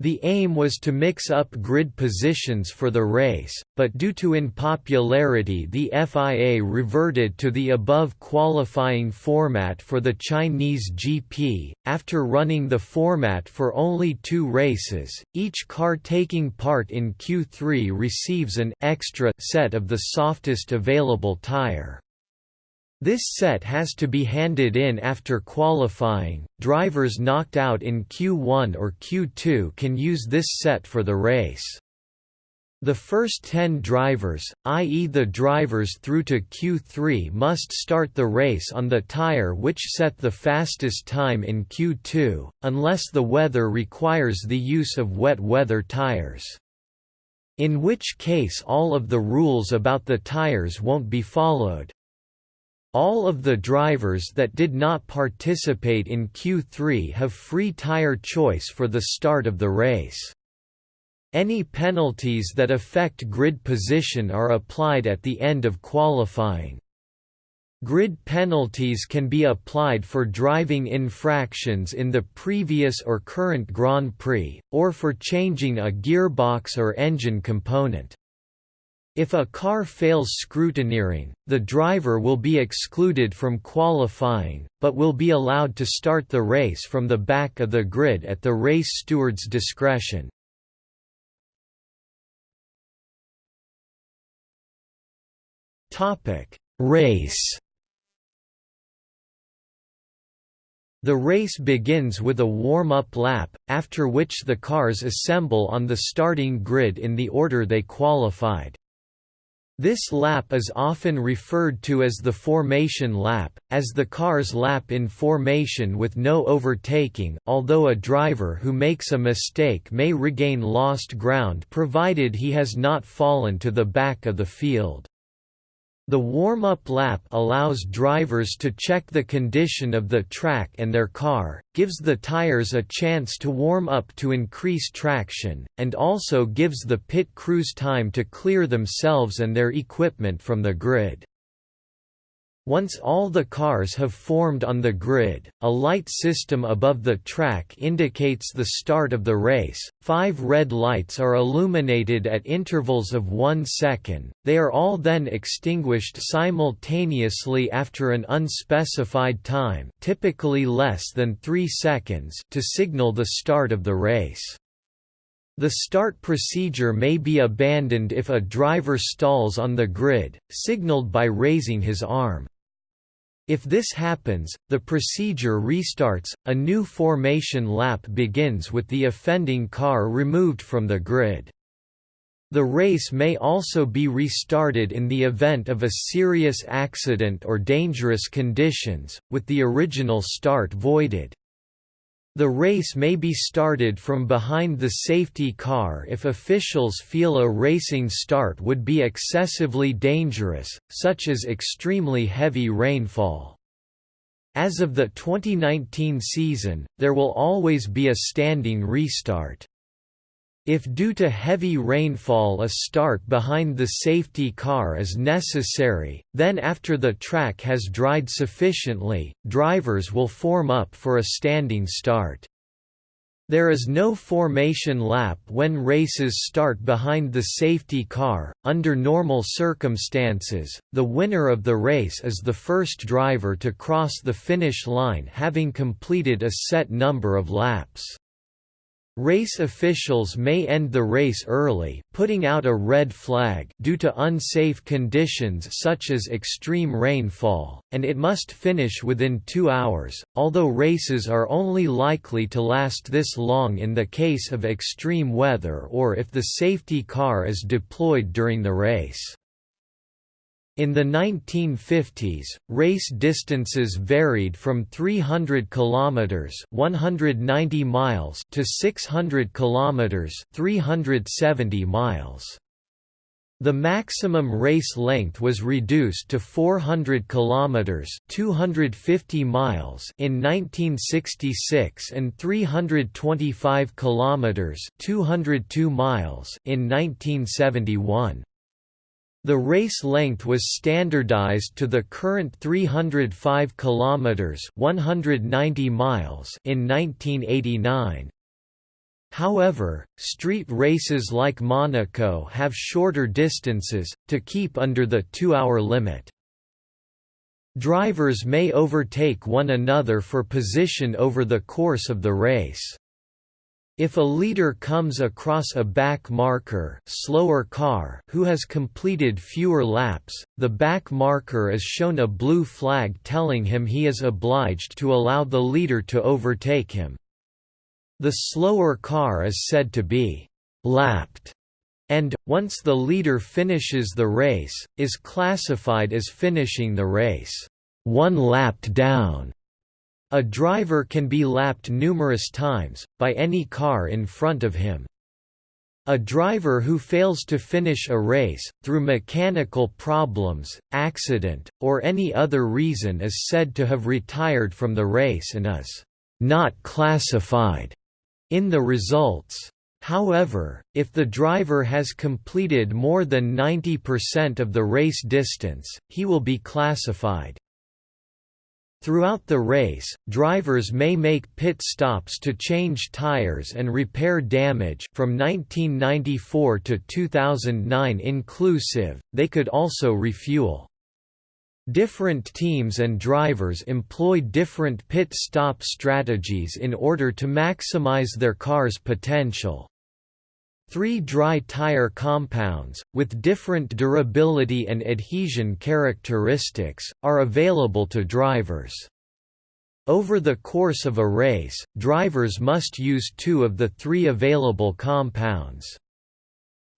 The aim was to mix up grid positions for the race, but due to unpopularity the FIA reverted to the above qualifying format for the Chinese GP. After running the format for only two races, each car taking part in Q3 receives an extra set of the softest available tire. This set has to be handed in after qualifying. Drivers knocked out in Q1 or Q2 can use this set for the race. The first 10 drivers, i.e. the drivers through to Q3 must start the race on the tire which set the fastest time in Q2, unless the weather requires the use of wet weather tires. In which case all of the rules about the tires won't be followed. All of the drivers that did not participate in Q3 have free tire choice for the start of the race. Any penalties that affect grid position are applied at the end of qualifying. Grid penalties can be applied for driving infractions in the previous or current Grand Prix, or for changing a gearbox or engine component. If a car fails scrutineering, the driver will be excluded from qualifying, but will be allowed to start the race from the back of the grid at the race steward's discretion. Race The race begins with a warm-up lap, after which the cars assemble on the starting grid in the order they qualified. This lap is often referred to as the formation lap, as the cars lap in formation with no overtaking although a driver who makes a mistake may regain lost ground provided he has not fallen to the back of the field. The warm-up lap allows drivers to check the condition of the track and their car, gives the tires a chance to warm up to increase traction, and also gives the pit crews time to clear themselves and their equipment from the grid. Once all the cars have formed on the grid, a light system above the track indicates the start of the race. Five red lights are illuminated at intervals of one second, they are all then extinguished simultaneously after an unspecified time typically less than three seconds to signal the start of the race. The start procedure may be abandoned if a driver stalls on the grid, signaled by raising his arm. If this happens, the procedure restarts, a new formation lap begins with the offending car removed from the grid. The race may also be restarted in the event of a serious accident or dangerous conditions, with the original start voided. The race may be started from behind the safety car if officials feel a racing start would be excessively dangerous, such as extremely heavy rainfall. As of the 2019 season, there will always be a standing restart. If due to heavy rainfall a start behind the safety car is necessary, then after the track has dried sufficiently, drivers will form up for a standing start. There is no formation lap when races start behind the safety car. Under normal circumstances, the winner of the race is the first driver to cross the finish line having completed a set number of laps. Race officials may end the race early putting out a red flag due to unsafe conditions such as extreme rainfall, and it must finish within two hours, although races are only likely to last this long in the case of extreme weather or if the safety car is deployed during the race. In the 1950s, race distances varied from 300 kilometers (190 miles) to 600 kilometers (370 miles). The maximum race length was reduced to 400 kilometers (250 miles) in 1966 and 325 kilometers (202 miles) in 1971. The race length was standardized to the current 305 kilometers, 190 miles in 1989. However, street races like Monaco have shorter distances, to keep under the two-hour limit. Drivers may overtake one another for position over the course of the race. If a leader comes across a back marker slower car who has completed fewer laps, the back marker is shown a blue flag telling him he is obliged to allow the leader to overtake him. The slower car is said to be «lapped» and, once the leader finishes the race, is classified as finishing the race «one lapped down». A driver can be lapped numerous times, by any car in front of him. A driver who fails to finish a race, through mechanical problems, accident, or any other reason is said to have retired from the race and is not classified in the results. However, if the driver has completed more than 90% of the race distance, he will be classified. Throughout the race, drivers may make pit stops to change tires and repair damage from 1994 to 2009 inclusive, they could also refuel. Different teams and drivers employ different pit stop strategies in order to maximize their car's potential. Three dry tire compounds, with different durability and adhesion characteristics, are available to drivers. Over the course of a race, drivers must use two of the three available compounds.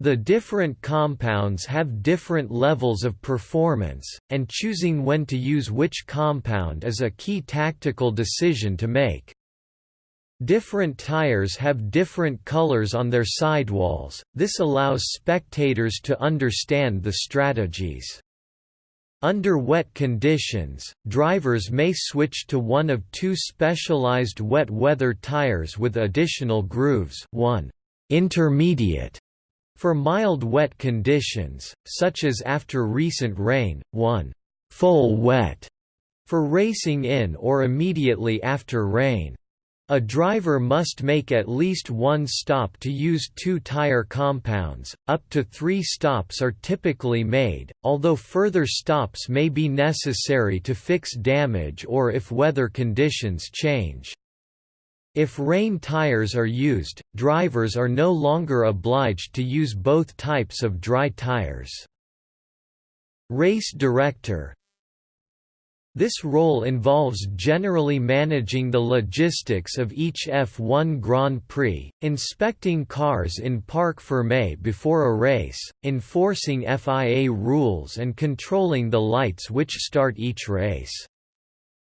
The different compounds have different levels of performance, and choosing when to use which compound is a key tactical decision to make. Different tires have different colors on their sidewalls, this allows spectators to understand the strategies. Under wet conditions, drivers may switch to one of two specialized wet weather tires with additional grooves one intermediate for mild wet conditions, such as after recent rain, one full wet for racing in or immediately after rain. A driver must make at least one stop to use two tire compounds, up to three stops are typically made, although further stops may be necessary to fix damage or if weather conditions change. If rain tires are used, drivers are no longer obliged to use both types of dry tires. Race director This role involves generally managing the logistics of each F1 Grand Prix, inspecting cars in Parc Fermé before a race, enforcing FIA rules and controlling the lights which start each race.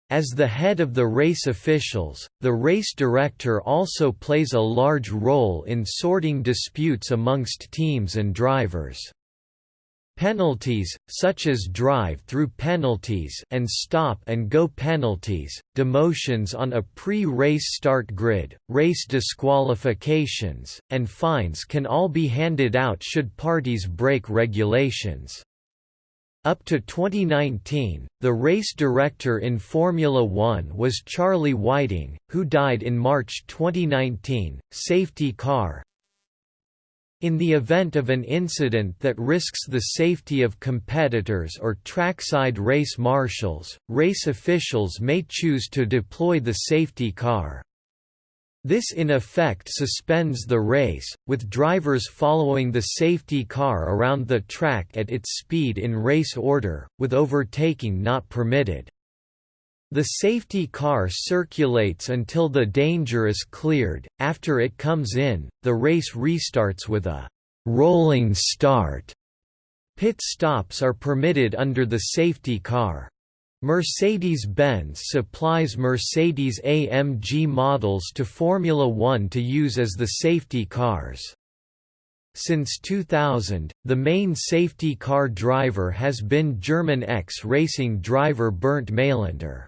As the head of the race officials, the race director also plays a large role in sorting disputes amongst teams and drivers. Penalties, such as drive-through penalties and stop-and-go penalties, demotions on a pre-race start grid, race disqualifications, and fines can all be handed out should parties break regulations. Up to 2019, the race director in Formula One was Charlie Whiting, who died in March 2019. Safety car in the event of an incident that risks the safety of competitors or trackside race marshals, race officials may choose to deploy the safety car. This in effect suspends the race, with drivers following the safety car around the track at its speed in race order, with overtaking not permitted. The safety car circulates until the danger is cleared, after it comes in, the race restarts with a «rolling start». Pit stops are permitted under the safety car. Mercedes-Benz supplies Mercedes-AMG models to Formula One to use as the safety cars. Since 2000, the main safety car driver has been German X-Racing driver Bernd Mayländer.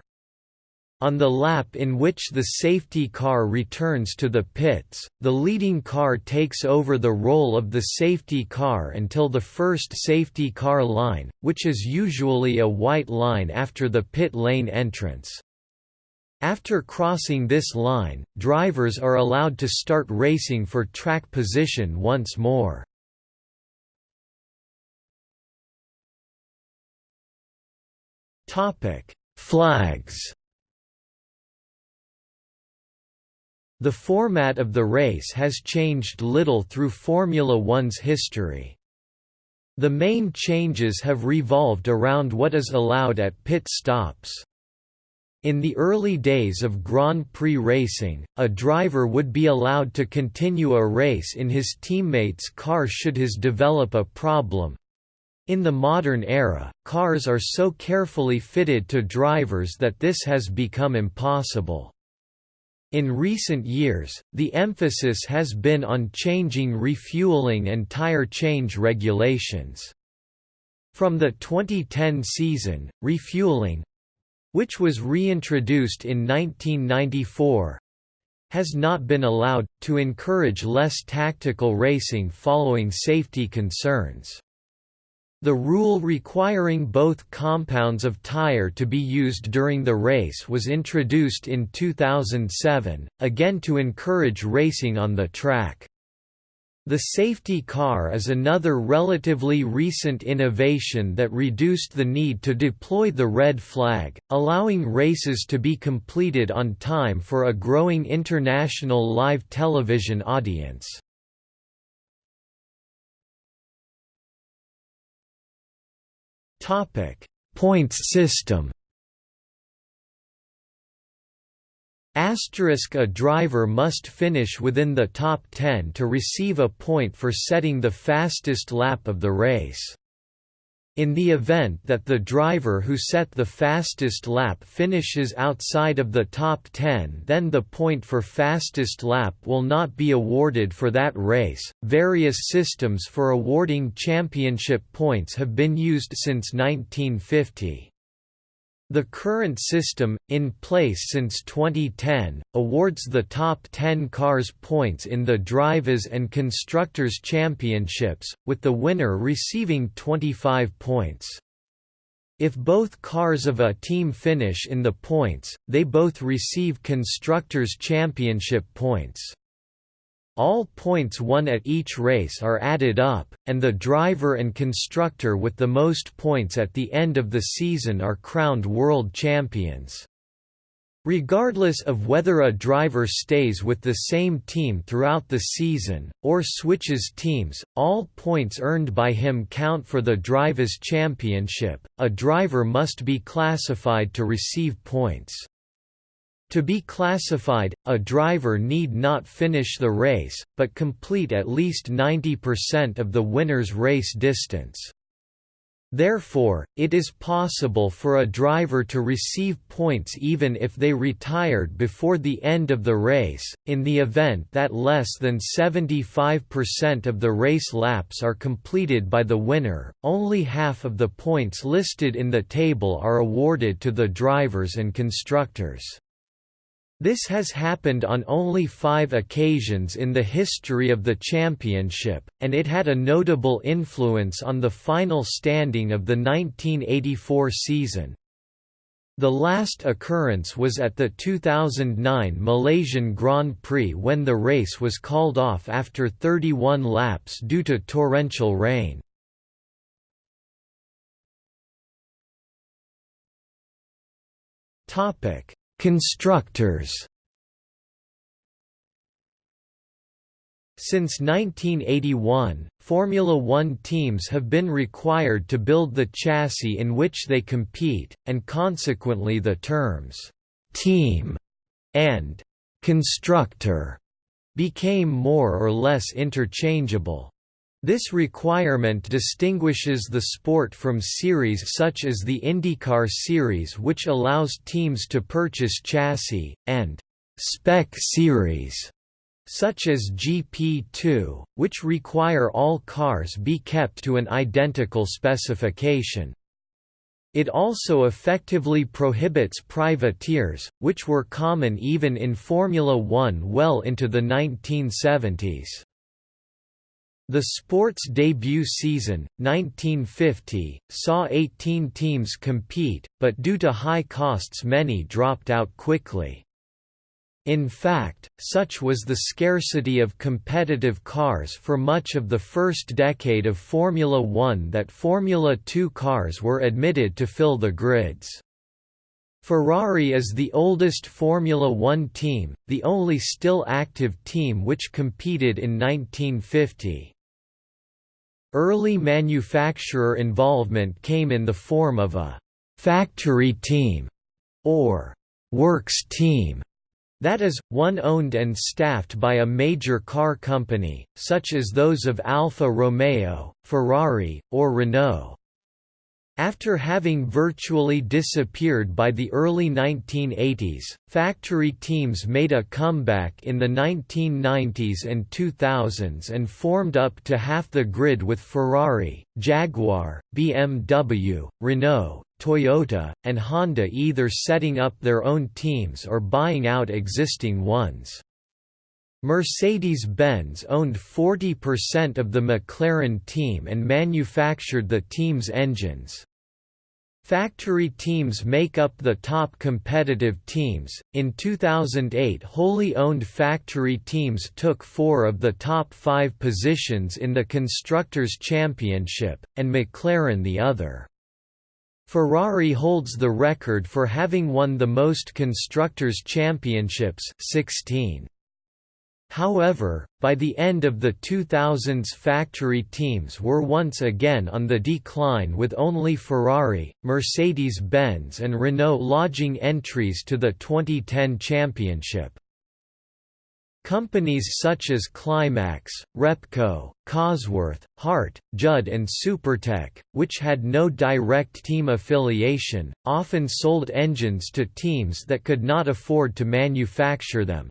On the lap in which the safety car returns to the pits, the leading car takes over the role of the safety car until the first safety car line, which is usually a white line after the pit lane entrance. After crossing this line, drivers are allowed to start racing for track position once more. Flags The format of the race has changed little through Formula One's history. The main changes have revolved around what is allowed at pit stops. In the early days of Grand Prix racing, a driver would be allowed to continue a race in his teammate's car should his develop a problem. In the modern era, cars are so carefully fitted to drivers that this has become impossible. In recent years, the emphasis has been on changing refueling and tire change regulations. From the 2010 season, refueling which was reintroduced in 1994 has not been allowed, to encourage less tactical racing following safety concerns. The rule requiring both compounds of tire to be used during the race was introduced in 2007, again to encourage racing on the track. The safety car is another relatively recent innovation that reduced the need to deploy the red flag, allowing races to be completed on time for a growing international live television audience. Topic: Points system. Asterisk a driver must finish within the top 10 to receive a point for setting the fastest lap of the race. In the event that the driver who set the fastest lap finishes outside of the top 10, then the point for fastest lap will not be awarded for that race. Various systems for awarding championship points have been used since 1950. The current system, in place since 2010, awards the top 10 cars points in the Drivers' and Constructors' Championships, with the winner receiving 25 points. If both cars of a team finish in the points, they both receive Constructors' Championship points. All points won at each race are added up, and the driver and constructor with the most points at the end of the season are crowned world champions. Regardless of whether a driver stays with the same team throughout the season, or switches teams, all points earned by him count for the Drivers' Championship. A driver must be classified to receive points. To be classified, a driver need not finish the race, but complete at least 90% of the winner's race distance. Therefore, it is possible for a driver to receive points even if they retired before the end of the race, in the event that less than 75% of the race laps are completed by the winner, only half of the points listed in the table are awarded to the drivers and constructors. This has happened on only five occasions in the history of the championship, and it had a notable influence on the final standing of the 1984 season. The last occurrence was at the 2009 Malaysian Grand Prix when the race was called off after 31 laps due to torrential rain. Topic Constructors Since 1981, Formula One teams have been required to build the chassis in which they compete, and consequently the terms «team» and «constructor» became more or less interchangeable. This requirement distinguishes the sport from series such as the IndyCar series which allows teams to purchase chassis, and «spec series» such as GP2, which require all cars be kept to an identical specification. It also effectively prohibits privateers, which were common even in Formula One well into the 1970s. The sport's debut season, 1950, saw 18 teams compete, but due to high costs many dropped out quickly. In fact, such was the scarcity of competitive cars for much of the first decade of Formula One that Formula Two cars were admitted to fill the grids. Ferrari is the oldest Formula One team, the only still active team which competed in 1950. Early manufacturer involvement came in the form of a «factory team» or «works team», that is, one owned and staffed by a major car company, such as those of Alfa Romeo, Ferrari, or Renault. After having virtually disappeared by the early 1980s, factory teams made a comeback in the 1990s and 2000s and formed up to half the grid with Ferrari, Jaguar, BMW, Renault, Toyota, and Honda either setting up their own teams or buying out existing ones. Mercedes-Benz owned 40% of the McLaren team and manufactured the team's engines. Factory teams make up the top competitive teams. In 2008, wholly owned factory teams took four of the top five positions in the Constructors' Championship, and McLaren the other. Ferrari holds the record for having won the most Constructors' Championships 16. However, by the end of the 2000s factory teams were once again on the decline with only Ferrari, Mercedes-Benz and Renault lodging entries to the 2010 championship. Companies such as Climax, Repco, Cosworth, Hart, Judd and Supertec, which had no direct team affiliation, often sold engines to teams that could not afford to manufacture them.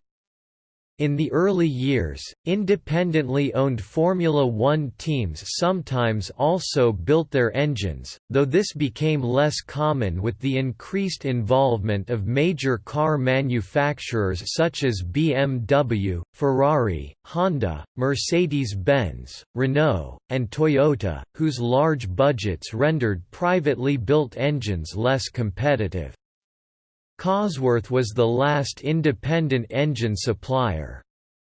In the early years, independently owned Formula One teams sometimes also built their engines, though this became less common with the increased involvement of major car manufacturers such as BMW, Ferrari, Honda, Mercedes-Benz, Renault, and Toyota, whose large budgets rendered privately built engines less competitive. Cosworth was the last independent engine supplier.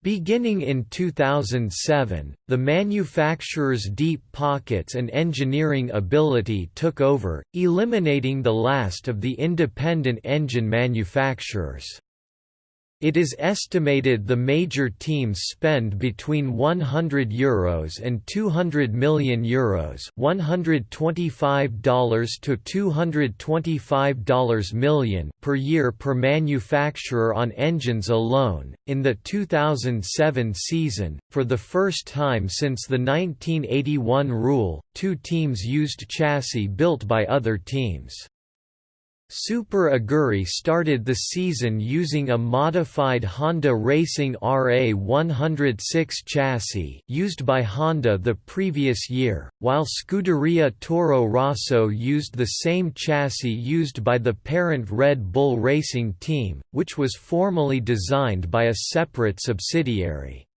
Beginning in 2007, the manufacturer's deep pockets and engineering ability took over, eliminating the last of the independent engine manufacturers. It is estimated the major teams spend between €100 Euros and €200 million Euros $125 to $225 million per year per manufacturer on engines alone. In the 2007 season, for the first time since the 1981 rule, two teams used chassis built by other teams. Super Aguri started the season using a modified Honda Racing RA106 chassis used by Honda the previous year, while Scuderia Toro Rosso used the same chassis used by the parent Red Bull Racing team, which was formally designed by a separate subsidiary.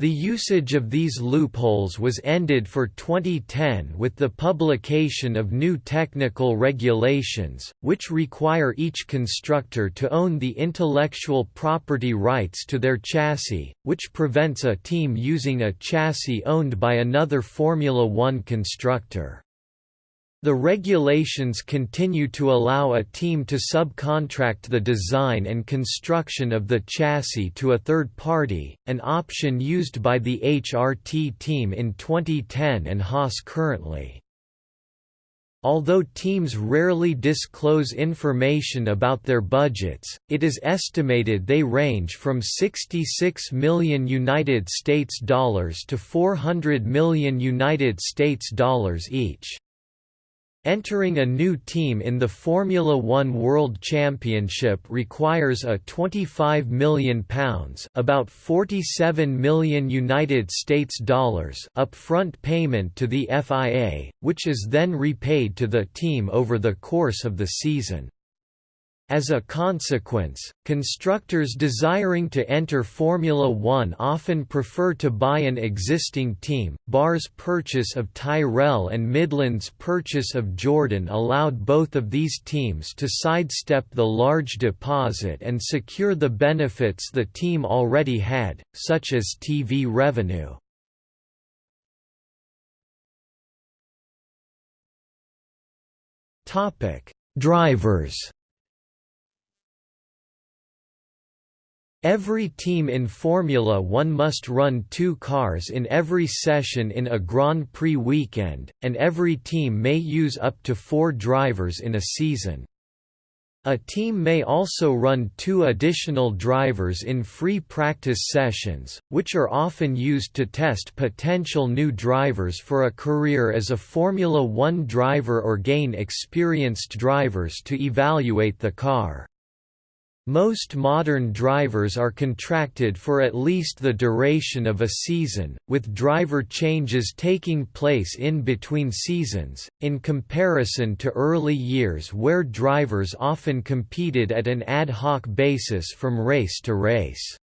The usage of these loopholes was ended for 2010 with the publication of new technical regulations, which require each constructor to own the intellectual property rights to their chassis, which prevents a team using a chassis owned by another Formula One constructor. The regulations continue to allow a team to subcontract the design and construction of the chassis to a third party, an option used by the HRT team in 2010 and Haas currently. Although teams rarely disclose information about their budgets, it is estimated they range from 66 million United States dollars to 400 million United States dollars each. Entering a new team in the Formula One World Championship requires a £25 million about 47 million United States dollars upfront payment to the FIA, which is then repaid to the team over the course of the season. As a consequence, constructors desiring to enter Formula One often prefer to buy an existing team. BAR's purchase of Tyrrell and Midland's purchase of Jordan allowed both of these teams to sidestep the large deposit and secure the benefits the team already had, such as TV revenue. Drivers Every team in Formula One must run two cars in every session in a Grand Prix weekend, and every team may use up to four drivers in a season. A team may also run two additional drivers in free practice sessions, which are often used to test potential new drivers for a career as a Formula One driver or gain experienced drivers to evaluate the car. Most modern drivers are contracted for at least the duration of a season, with driver changes taking place in between seasons, in comparison to early years where drivers often competed at an ad hoc basis from race to race.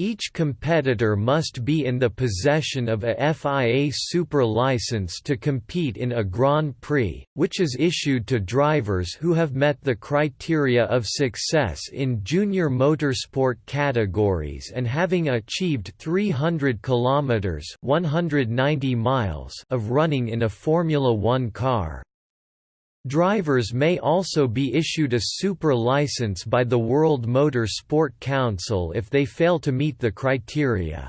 Each competitor must be in the possession of a FIA Super license to compete in a Grand Prix, which is issued to drivers who have met the criteria of success in junior motorsport categories and having achieved 300 kilometers (190 miles) of running in a Formula 1 car. Drivers may also be issued a super license by the World Motor Sport Council if they fail to meet the criteria.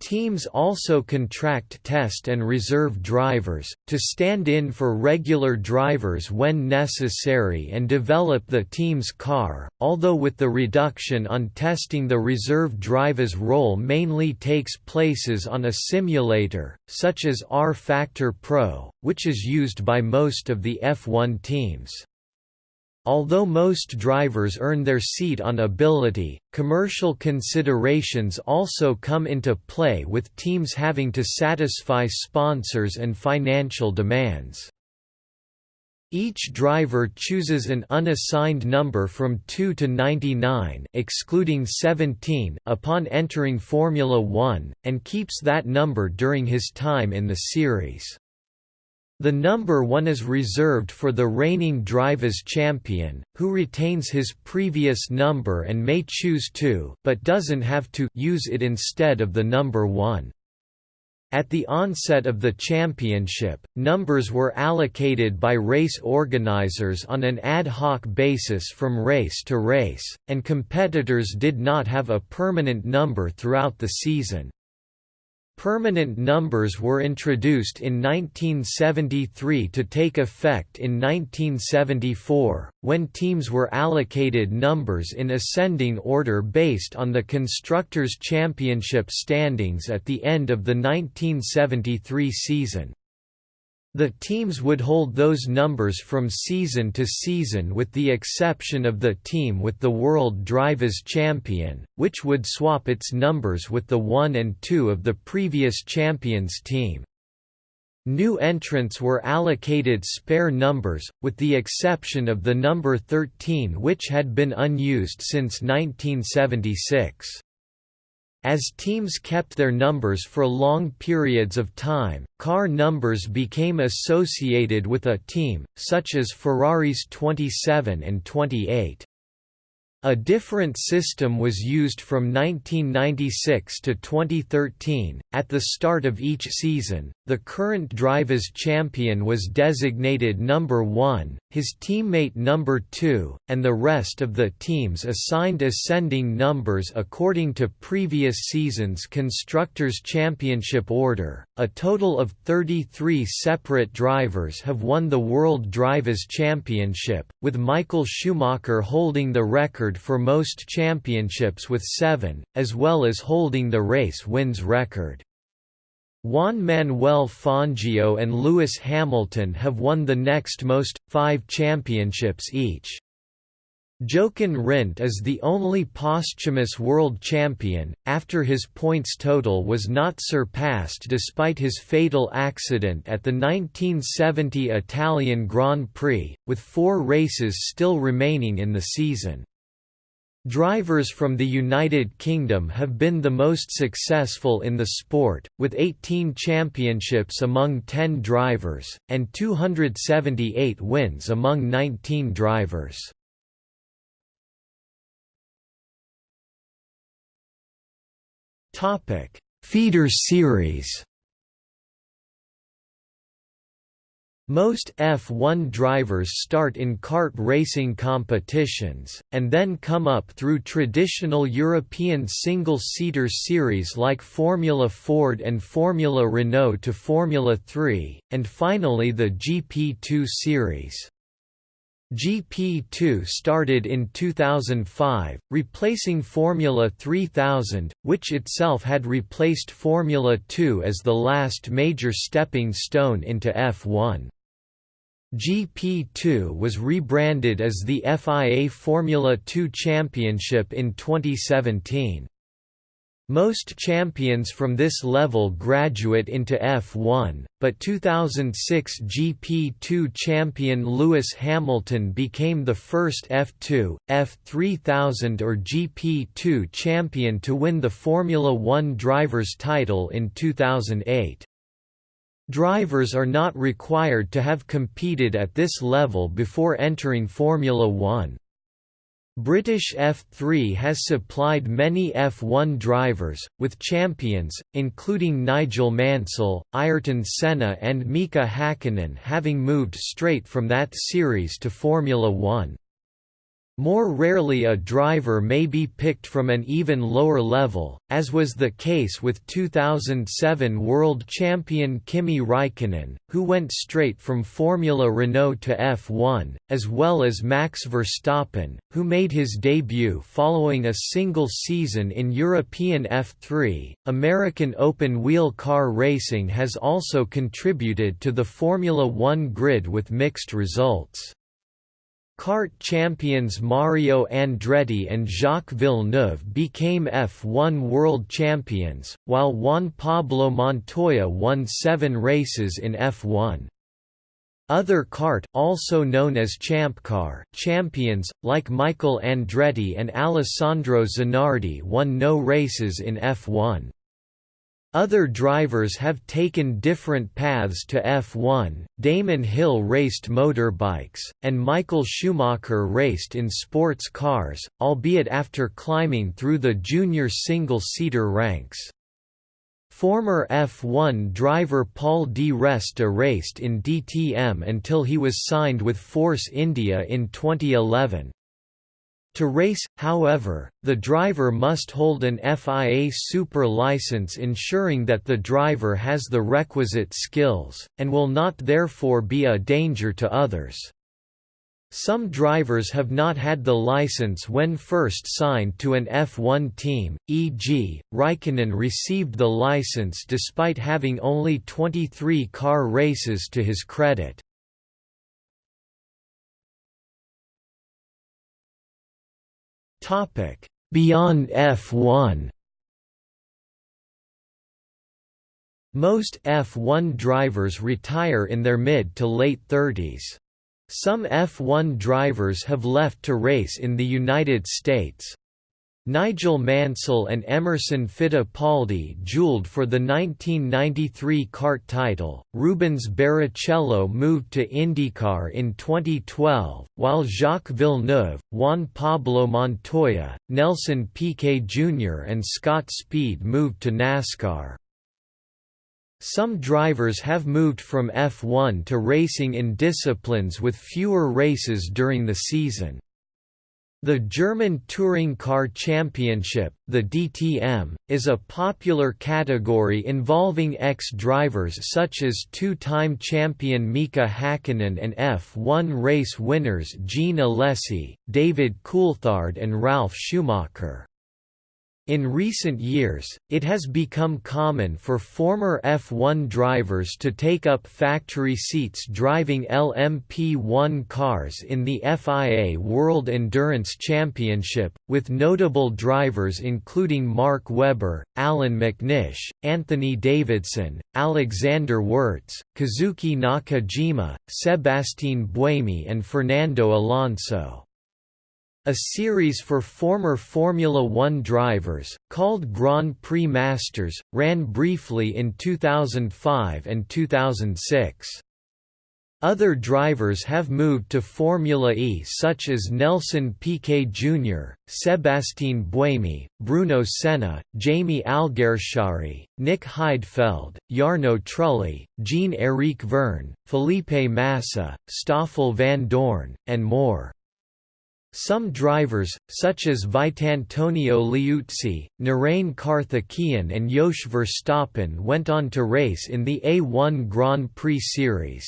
Teams also contract test and reserve drivers, to stand in for regular drivers when necessary and develop the team's car, although with the reduction on testing the reserve driver's role mainly takes places on a simulator, such as rFactor Pro, which is used by most of the F1 teams. Although most drivers earn their seat on ability, commercial considerations also come into play with teams having to satisfy sponsors and financial demands. Each driver chooses an unassigned number from 2 to 99 excluding 17 upon entering Formula One, and keeps that number during his time in the series. The number 1 is reserved for the reigning drivers champion, who retains his previous number and may choose to but doesn't have to use it instead of the number 1. At the onset of the championship, numbers were allocated by race organizers on an ad hoc basis from race to race, and competitors did not have a permanent number throughout the season. Permanent numbers were introduced in 1973 to take effect in 1974, when teams were allocated numbers in ascending order based on the Constructors' Championship standings at the end of the 1973 season. The teams would hold those numbers from season to season with the exception of the team with the World Drivers Champion, which would swap its numbers with the 1 and 2 of the previous champions team. New entrants were allocated spare numbers, with the exception of the number 13 which had been unused since 1976. As teams kept their numbers for long periods of time, car numbers became associated with a team, such as Ferrari's 27 and 28. A different system was used from 1996 to 2013. At the start of each season, the current drivers' champion was designated number 1, his teammate number 2, and the rest of the teams assigned ascending numbers according to previous season's Constructors' Championship order. A total of 33 separate drivers have won the World Drivers' Championship, with Michael Schumacher holding the record for most championships with seven, as well as holding the race wins record. Juan Manuel Fangio and Lewis Hamilton have won the next most, five championships each. Jochen Rindt is the only posthumous world champion, after his points total was not surpassed despite his fatal accident at the 1970 Italian Grand Prix, with four races still remaining in the season. Drivers from the United Kingdom have been the most successful in the sport, with 18 championships among 10 drivers, and 278 wins among 19 drivers. Feeder series Most F1 drivers start in kart racing competitions, and then come up through traditional European single-seater series like Formula Ford and Formula Renault to Formula 3, and finally the GP2 series. GP2 started in 2005, replacing Formula 3000, which itself had replaced Formula 2 as the last major stepping stone into F1. GP2 was rebranded as the FIA Formula 2 Championship in 2017. Most champions from this level graduate into F1, but 2006 GP2 champion Lewis Hamilton became the first F2, F3000 or GP2 champion to win the Formula One driver's title in 2008. Drivers are not required to have competed at this level before entering Formula One. British F3 has supplied many F1 drivers, with champions, including Nigel Mansell, Ayrton Senna and Mika Hakkinen having moved straight from that series to Formula One. More rarely a driver may be picked from an even lower level, as was the case with 2007 world champion Kimi Raikkonen, who went straight from Formula Renault to F1, as well as Max Verstappen, who made his debut following a single season in European F3. American open wheel car racing has also contributed to the Formula One grid with mixed results. CART champions Mario Andretti and Jacques Villeneuve became F1 world champions, while Juan Pablo Montoya won seven races in F1. Other CART also known as Champ Car champions, like Michael Andretti and Alessandro Zanardi won no races in F1. Other drivers have taken different paths to F1. Damon Hill raced motorbikes, and Michael Schumacher raced in sports cars, albeit after climbing through the junior single-seater ranks. Former F1 driver Paul di Resta raced in DTM until he was signed with Force India in 2011. To race, however, the driver must hold an FIA Super license ensuring that the driver has the requisite skills, and will not therefore be a danger to others. Some drivers have not had the license when first signed to an F1 team, e.g., Raikkonen received the license despite having only 23 car races to his credit. Topic: Beyond F1. Most F1 drivers retire in their mid to late 30s. Some F1 drivers have left to race in the United States, Nigel Mansell and Emerson Fittipaldi duelled for the 1993 CART title. Rubens Barrichello moved to IndyCar in 2012, while Jacques Villeneuve, Juan Pablo Montoya, Nelson Piquet Jr. and Scott Speed moved to NASCAR. Some drivers have moved from F1 to racing in disciplines with fewer races during the season. The German Touring Car Championship, the DTM, is a popular category involving ex-drivers such as two-time champion Mika Hakkinen and F1 race winners Jean Alesi, David Coulthard and Ralf Schumacher. In recent years, it has become common for former F1 drivers to take up factory seats driving LMP1 cars in the FIA World Endurance Championship, with notable drivers including Mark Webber, Allan McNish, Anthony Davidson, Alexander Wurz, Kazuki Nakajima, Sebastien Buemi and Fernando Alonso. A series for former Formula One drivers, called Grand Prix Masters, ran briefly in 2005 and 2006. Other drivers have moved to Formula E such as Nelson Piquet Jr., Sebastien Buemi, Bruno Senna, Jamie Alguersuari, Nick Heidfeld, Jarno Trulli, Jean-Éric Vergne, Felipe Massa, Stoffel Vandoorne, and more. Some drivers, such as Vitantonio Liuzzi, Narain Karthikeyan and Jos Verstappen went on to race in the A1 Grand Prix Series.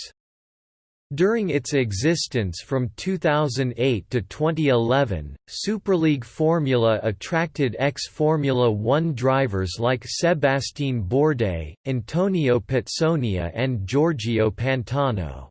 During its existence from 2008 to 2011, Superleague Formula attracted ex-Formula One drivers like Sébastien Bourdais, Antonio Pizzonia and Giorgio Pantano.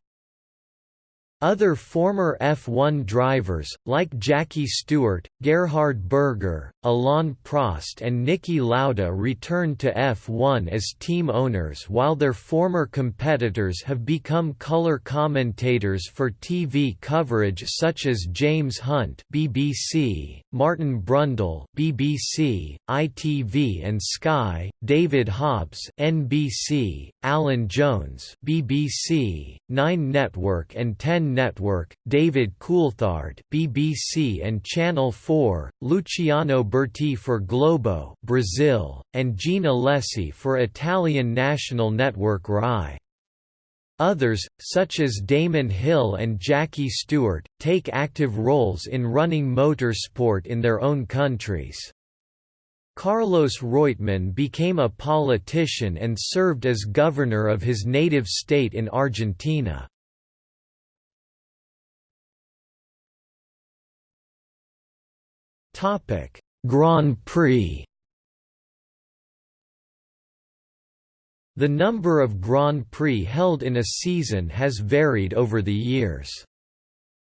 Other former F1 drivers, like Jackie Stewart, Gerhard Berger, Alain Prost and Niki Lauda returned to F1 as team owners while their former competitors have become color commentators for TV coverage such as James Hunt BBC, Martin Brundle BBC, ITV and Sky, David Hobbs NBC, Alan Jones BBC, Nine Network and Ten Network, David Coulthard BBC and Channel 4, Luciano Burti for Globo Brazil, and Jean Alesi for Italian national network RAI. Others, such as Damon Hill and Jackie Stewart, take active roles in running motorsport in their own countries. Carlos Reutemann became a politician and served as governor of his native state in Argentina. Topic: Grand Prix. The number of Grand Prix held in a season has varied over the years.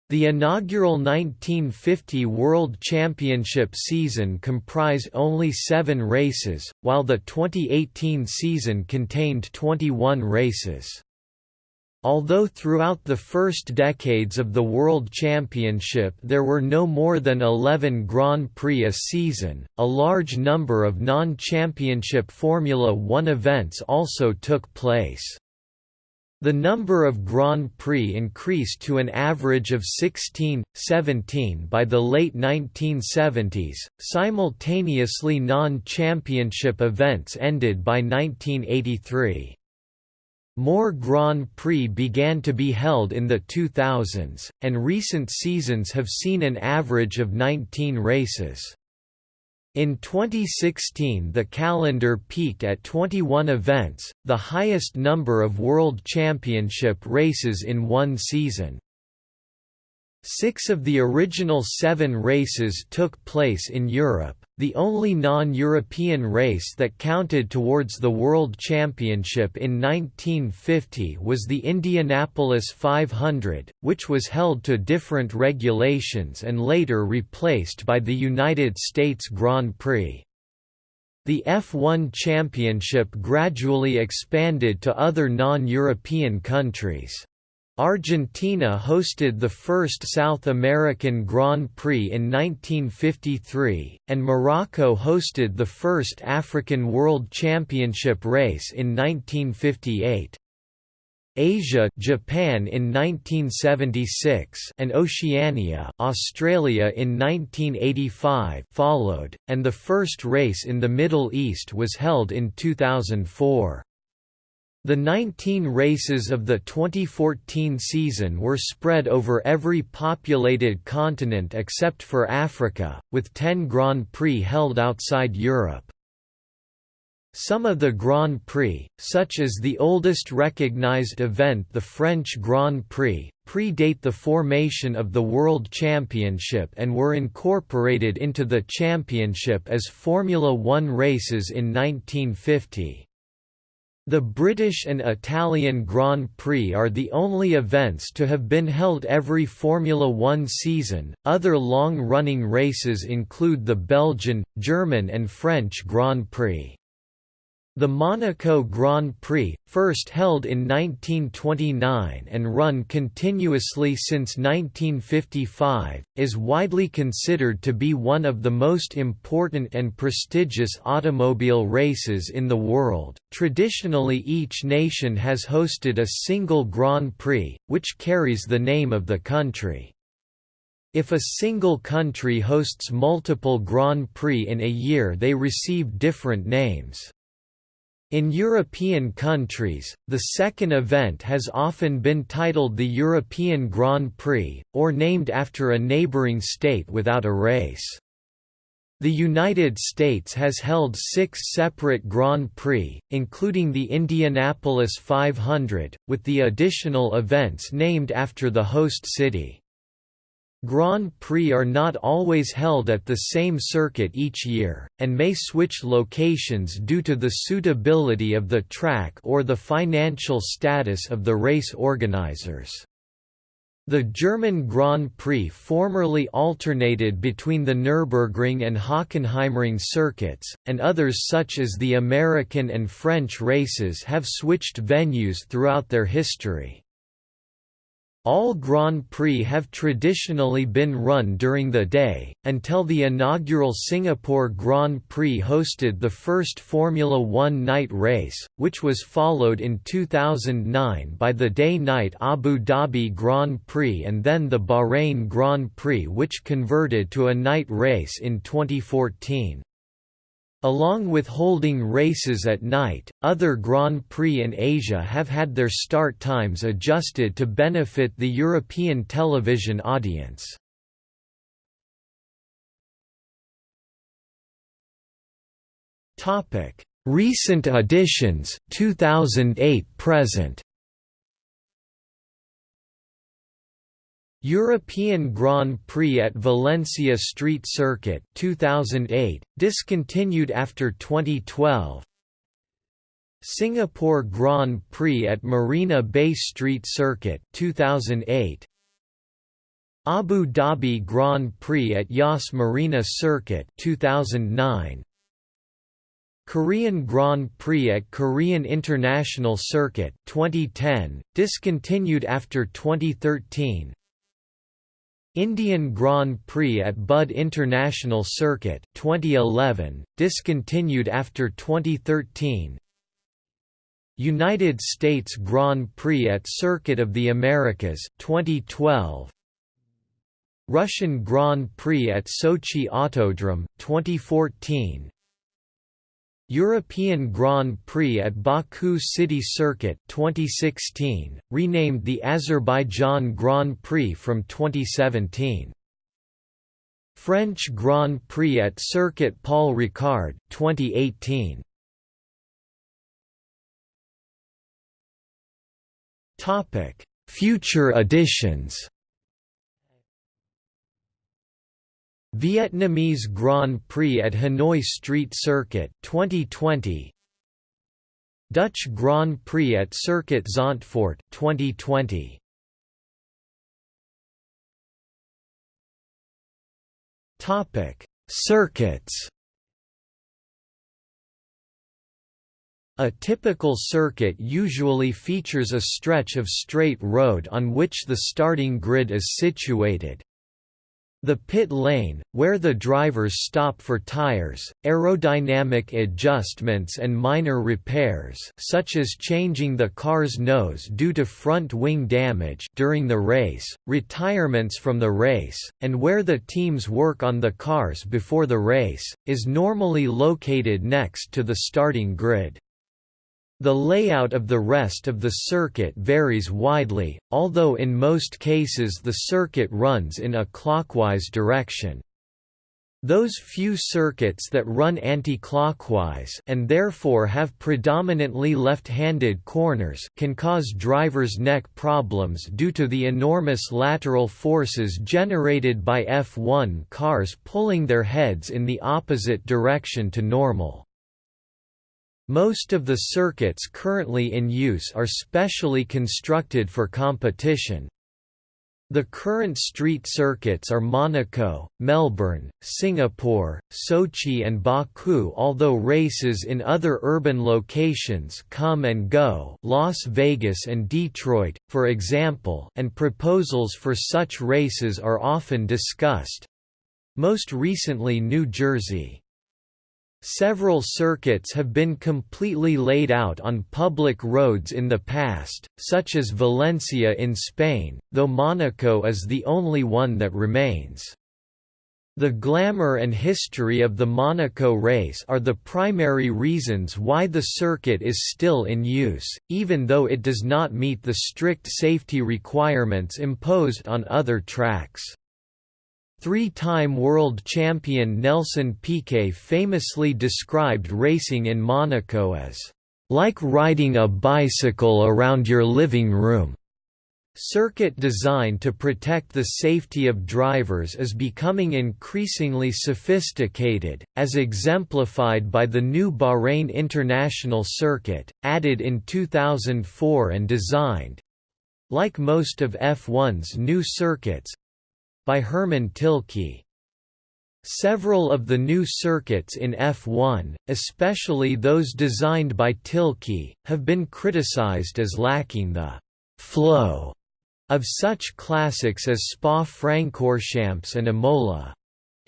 The inaugural 1950 World Championship season comprised only seven races, while the 2018 season contained 21 races. Although throughout the first decades of the World Championship there were no more than 11 Grand Prix a season, a large number of non-championship Formula One events also took place. The number of Grand Prix increased to an average of 16, 17 by the late 1970s. Simultaneously, non championship events ended by 1983. More Grand Prix began to be held in the 2000s, and recent seasons have seen an average of 19 races. In 2016 the calendar peaked at 21 events, the highest number of World Championship races in one season. Six of the original seven races took place in Europe, the only non-European race that counted towards the World Championship in 1950 was the Indianapolis 500, which was held to different regulations and later replaced by the United States Grand Prix. The F1 Championship gradually expanded to other non-European countries. Argentina hosted the first South American Grand Prix in 1953, and Morocco hosted the first African World Championship race in 1958. Asia Japan in 1976 and Oceania Australia in 1985 followed, and the first race in the Middle East was held in 2004. The 19 races of the 2014 season were spread over every populated continent except for Africa, with 10 Grand Prix held outside Europe. Some of the Grand Prix, such as the oldest recognized event the French Grand Prix, predate the formation of the World Championship and were incorporated into the championship as Formula One races in 1950. The British and Italian Grand Prix are the only events to have been held every Formula One season. Other long running races include the Belgian, German, and French Grand Prix. The Monaco Grand Prix, first held in 1929 and run continuously since 1955, is widely considered to be one of the most important and prestigious automobile races in the world. Traditionally, each nation has hosted a single Grand Prix, which carries the name of the country. If a single country hosts multiple Grand Prix in a year, they receive different names. In European countries, the second event has often been titled the European Grand Prix, or named after a neighbouring state without a race. The United States has held six separate Grand Prix, including the Indianapolis 500, with the additional events named after the host city. Grand Prix are not always held at the same circuit each year, and may switch locations due to the suitability of the track or the financial status of the race organizers. The German Grand Prix formerly alternated between the Nürburgring and Hockenheimring circuits, and others such as the American and French races have switched venues throughout their history. All Grand Prix have traditionally been run during the day, until the inaugural Singapore Grand Prix hosted the first Formula One night race, which was followed in 2009 by the day-night Abu Dhabi Grand Prix and then the Bahrain Grand Prix which converted to a night race in 2014. Along with holding races at night, other Grand Prix in Asia have had their start times adjusted to benefit the European television audience. Recent additions 2008 present European Grand Prix at Valencia Street Circuit 2008 discontinued after 2012 Singapore Grand Prix at Marina Bay Street Circuit 2008 Abu Dhabi Grand Prix at Yas Marina Circuit 2009 Korean Grand Prix at Korean International Circuit 2010, discontinued after 2013 Indian Grand Prix at Buddh International Circuit 2011, discontinued after 2013 United States Grand Prix at Circuit of the Americas 2012 Russian Grand Prix at Sochi Autodrome 2014 European Grand Prix at Baku City Circuit 2016, renamed the Azerbaijan Grand Prix from 2017. French Grand Prix at Circuit Paul Ricard 2018. Topic: Future editions. Vietnamese Grand Prix at Hanoi Street Circuit 2020 Dutch Grand Prix at Circuit Zandvoort 2020 Topic Circuits. A typical circuit usually features a stretch of straight road on which the starting grid is situated, the pit lane, where the drivers stop for tires, aerodynamic adjustments and minor repairs such as changing the car's nose due to front wing damage during the race, retirements from the race, and where the teams work on the cars before the race, is normally located next to the starting grid. The layout of the rest of the circuit varies widely, although in most cases the circuit runs in a clockwise direction. Those few circuits that run anti-clockwise and therefore have predominantly left-handed corners can cause drivers' neck problems due to the enormous lateral forces generated by F1 cars pulling their heads in the opposite direction to normal. Most of the circuits currently in use are specially constructed for competition. The current street circuits are Monaco, Melbourne, Singapore, Sochi and Baku although races in other urban locations come and go Las Vegas and Detroit, for example and proposals for such races are often discussed. Most recently New Jersey. Several circuits have been completely laid out on public roads in the past, such as Valencia in Spain, though Monaco is the only one that remains. The glamour and history of the Monaco race are the primary reasons why the circuit is still in use, even though it does not meet the strict safety requirements imposed on other tracks. Three-time world champion Nelson Piquet famously described racing in Monaco as, "...like riding a bicycle around your living room." Circuit design to protect the safety of drivers is becoming increasingly sophisticated, as exemplified by the new Bahrain International Circuit, added in 2004 and designed—like most of F1's new circuits, by Hermann Tilke. Several of the new circuits in F1, especially those designed by Tilke, have been criticized as lacking the «flow» of such classics as Spa-Francorchamps and Imola.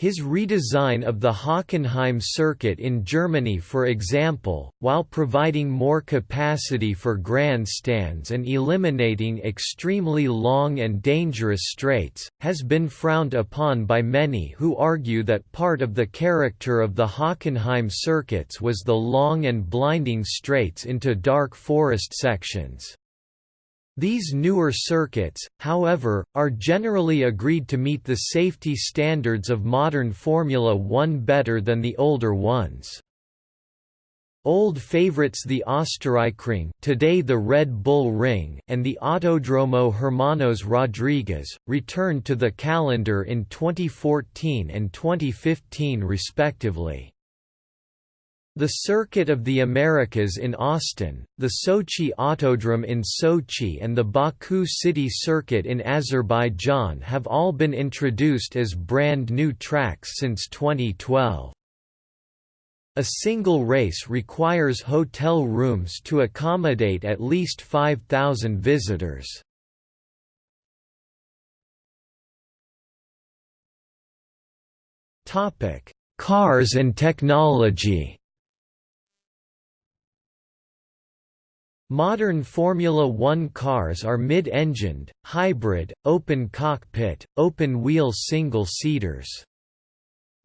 His redesign of the Hockenheim circuit in Germany for example, while providing more capacity for grandstands and eliminating extremely long and dangerous straights, has been frowned upon by many who argue that part of the character of the Hockenheim circuits was the long and blinding straights into dark forest sections. These newer circuits, however, are generally agreed to meet the safety standards of modern Formula One better than the older ones. Old favorites the Österreichring today the Red Bull Ring and the Autodromo Hermanos Rodriguez, returned to the calendar in 2014 and 2015 respectively. The Circuit of the Americas in Austin, the Sochi Autodrome in Sochi and the Baku City Circuit in Azerbaijan have all been introduced as brand new tracks since 2012. A single race requires hotel rooms to accommodate at least 5,000 visitors. Cars and technology Modern Formula One cars are mid-engined, hybrid, open cockpit, open-wheel single-seaters.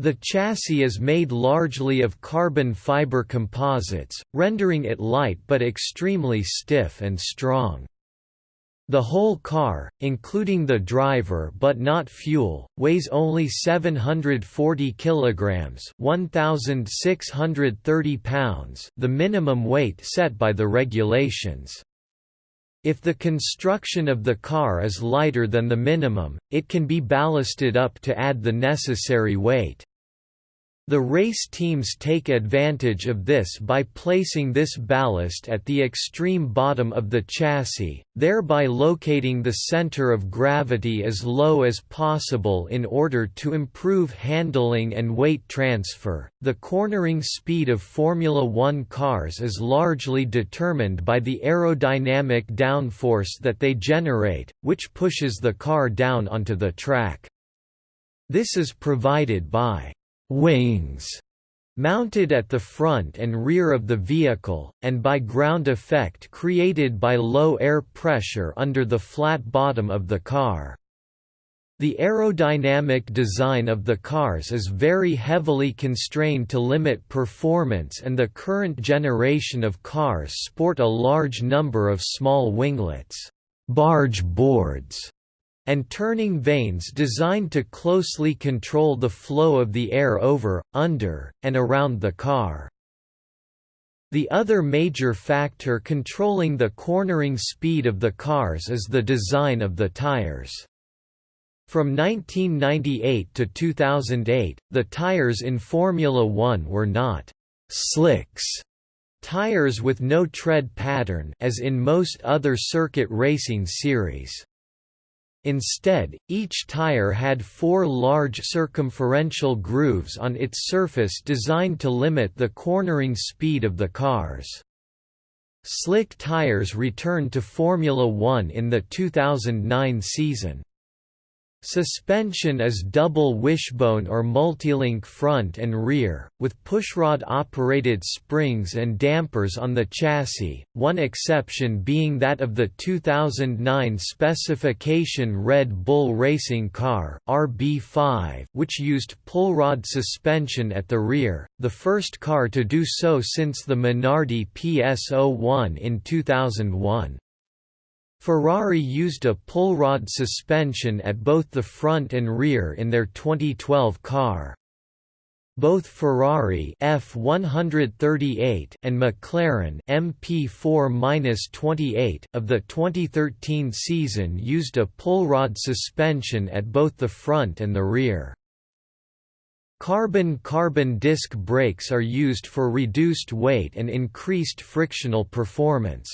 The chassis is made largely of carbon fiber composites, rendering it light but extremely stiff and strong. The whole car, including the driver but not fuel, weighs only 740 kilograms, 1630 pounds, the minimum weight set by the regulations. If the construction of the car is lighter than the minimum, it can be ballasted up to add the necessary weight. The race teams take advantage of this by placing this ballast at the extreme bottom of the chassis, thereby locating the center of gravity as low as possible in order to improve handling and weight transfer. The cornering speed of Formula One cars is largely determined by the aerodynamic downforce that they generate, which pushes the car down onto the track. This is provided by wings mounted at the front and rear of the vehicle, and by ground effect created by low air pressure under the flat bottom of the car. The aerodynamic design of the cars is very heavily constrained to limit performance and the current generation of cars sport a large number of small winglets barge boards", and turning vanes designed to closely control the flow of the air over, under, and around the car. The other major factor controlling the cornering speed of the cars is the design of the tires. From 1998 to 2008, the tires in Formula One were not «slicks» tires with no tread pattern as in most other circuit racing series. Instead, each tire had four large circumferential grooves on its surface designed to limit the cornering speed of the cars. Slick tires returned to Formula One in the 2009 season. Suspension is double wishbone or multilink front and rear, with pushrod-operated springs and dampers on the chassis, one exception being that of the 2009 specification Red Bull racing car RB5, which used pullrod suspension at the rear, the first car to do so since the Minardi PS01 in 2001. Ferrari used a pull rod suspension at both the front and rear in their 2012 car. Both Ferrari F138 and McLaren MP4-28 of the 2013 season used a pull rod suspension at both the front and the rear. Carbon-carbon disc brakes are used for reduced weight and increased frictional performance.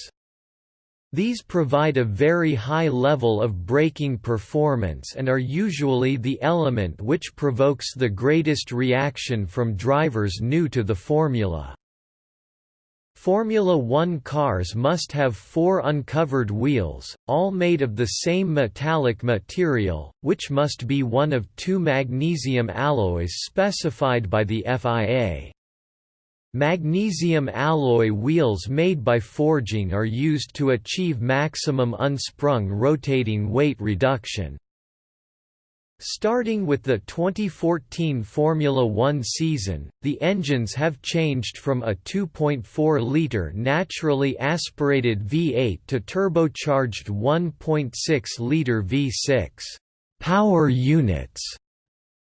These provide a very high level of braking performance and are usually the element which provokes the greatest reaction from drivers new to the formula. Formula One cars must have four uncovered wheels, all made of the same metallic material, which must be one of two magnesium alloys specified by the FIA. Magnesium alloy wheels made by forging are used to achieve maximum unsprung rotating weight reduction. Starting with the 2014 Formula One season, the engines have changed from a 2.4-litre naturally aspirated V8 to turbocharged 1.6-litre V6 power units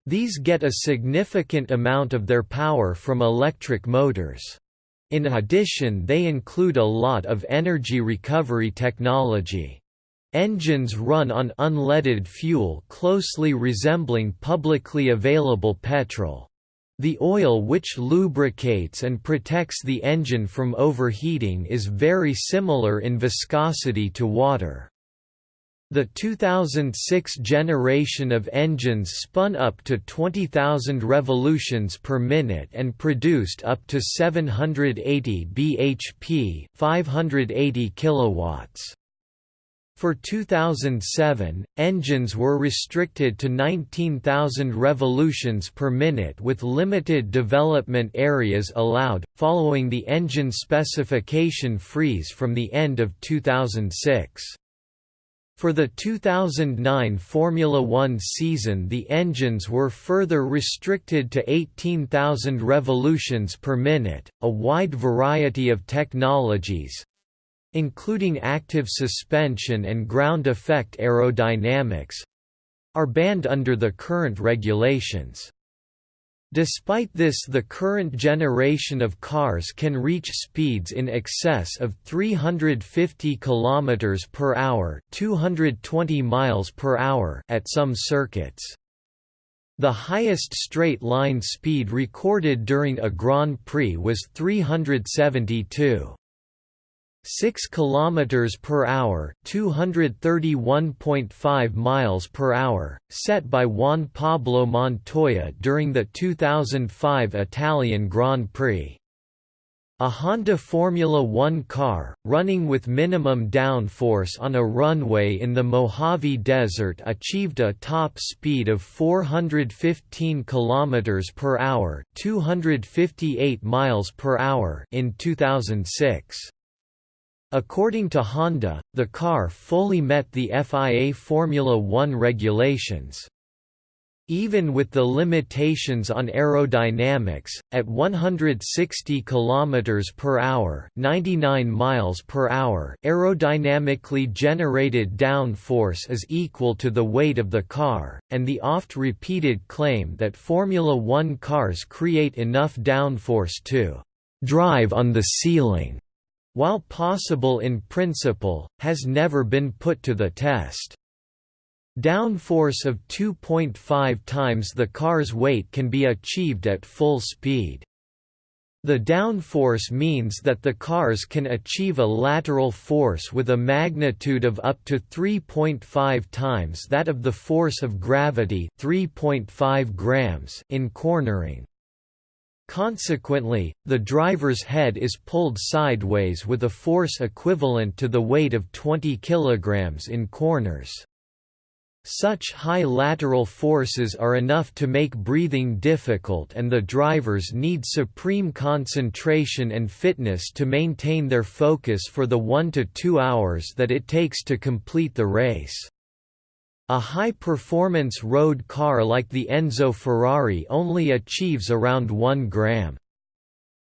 these get a significant amount of their power from electric motors. In addition they include a lot of energy recovery technology. Engines run on unleaded fuel closely resembling publicly available petrol. The oil which lubricates and protects the engine from overheating is very similar in viscosity to water. The 2006 generation of engines spun up to 20,000 revolutions per minute and produced up to 780 bhp, 580 kilowatts. For 2007, engines were restricted to 19,000 revolutions per minute with limited development areas allowed, following the engine specification freeze from the end of 2006. For the 2009 Formula One season the engines were further restricted to 18,000 revolutions per minute. A wide variety of technologies including active suspension and ground effect aerodynamics are banned under the current regulations. Despite this the current generation of cars can reach speeds in excess of 350 km per hour, 220 miles per hour at some circuits. The highest straight-line speed recorded during a Grand Prix was 372. 6 km per hour, 231.5 miles per hour, set by Juan Pablo Montoya during the 2005 Italian Grand Prix. A Honda Formula One car, running with minimum downforce on a runway in the Mojave Desert achieved a top speed of 415 km per hour 258 miles per hour in 2006. According to Honda, the car fully met the FIA Formula One regulations. Even with the limitations on aerodynamics, at 160 km per hour, 99 miles per hour, aerodynamically generated downforce is equal to the weight of the car, and the oft-repeated claim that Formula One cars create enough downforce to drive on the ceiling while possible in principle, has never been put to the test. Downforce of 2.5 times the car's weight can be achieved at full speed. The downforce means that the cars can achieve a lateral force with a magnitude of up to 3.5 times that of the force of gravity 3.5 grams in cornering. Consequently, the driver's head is pulled sideways with a force equivalent to the weight of 20 kg in corners. Such high lateral forces are enough to make breathing difficult and the drivers need supreme concentration and fitness to maintain their focus for the 1 to 2 hours that it takes to complete the race. A high-performance road car like the Enzo Ferrari only achieves around 1 gram.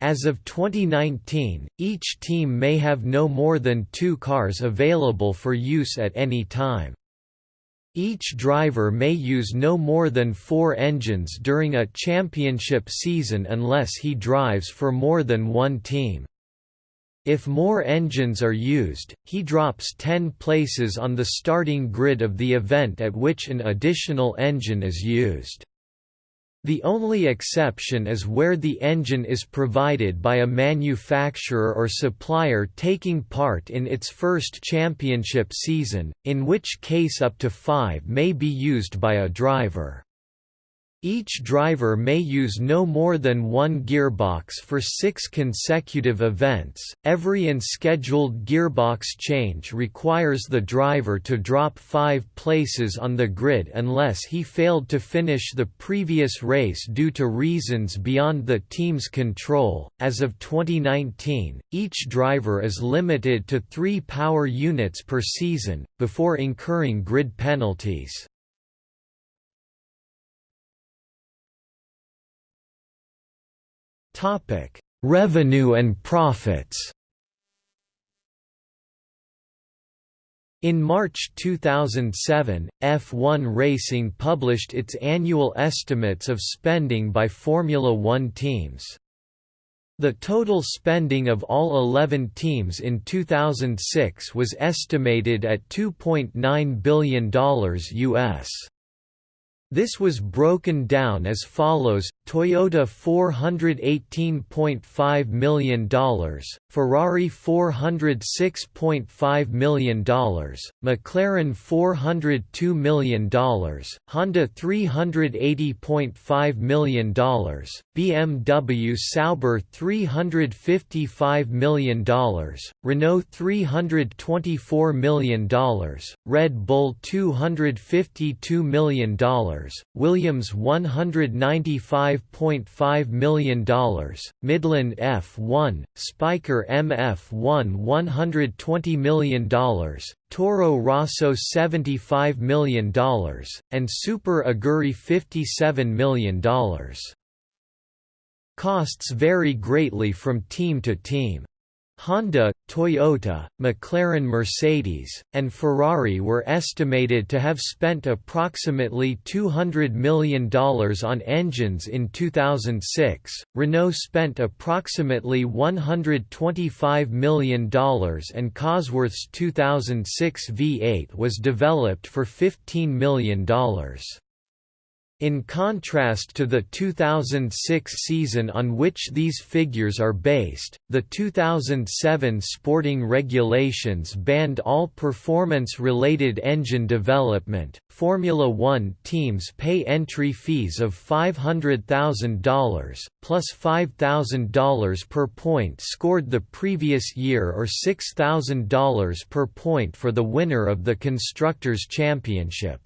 As of 2019, each team may have no more than two cars available for use at any time. Each driver may use no more than four engines during a championship season unless he drives for more than one team. If more engines are used, he drops 10 places on the starting grid of the event at which an additional engine is used. The only exception is where the engine is provided by a manufacturer or supplier taking part in its first championship season, in which case up to five may be used by a driver. Each driver may use no more than one gearbox for six consecutive events. Every unscheduled gearbox change requires the driver to drop five places on the grid unless he failed to finish the previous race due to reasons beyond the team's control. As of 2019, each driver is limited to three power units per season, before incurring grid penalties. Topic: Revenue and profits. In March 2007, F1 Racing published its annual estimates of spending by Formula One teams. The total spending of all 11 teams in 2006 was estimated at $2.9 billion US. This was broken down as follows, Toyota $418.5 million, Ferrari $406.5 million, McLaren $402 million, Honda $380.5 million, BMW Sauber $355 million, Renault $324 million, Red Bull $252 million, Williams $195 $5.5 million, Midland F1, Spyker MF1 $120 million, Toro Rosso $75 million, and Super Aguri $57 million. Costs vary greatly from team to team. Honda, Toyota, McLaren Mercedes, and Ferrari were estimated to have spent approximately $200 million on engines in 2006, Renault spent approximately $125 million and Cosworth's 2006 V8 was developed for $15 million. In contrast to the 2006 season on which these figures are based, the 2007 sporting regulations banned all performance-related engine development. Formula 1 teams pay entry fees of $500,000 plus $5,000 per point scored the previous year or $6,000 per point for the winner of the constructors championship.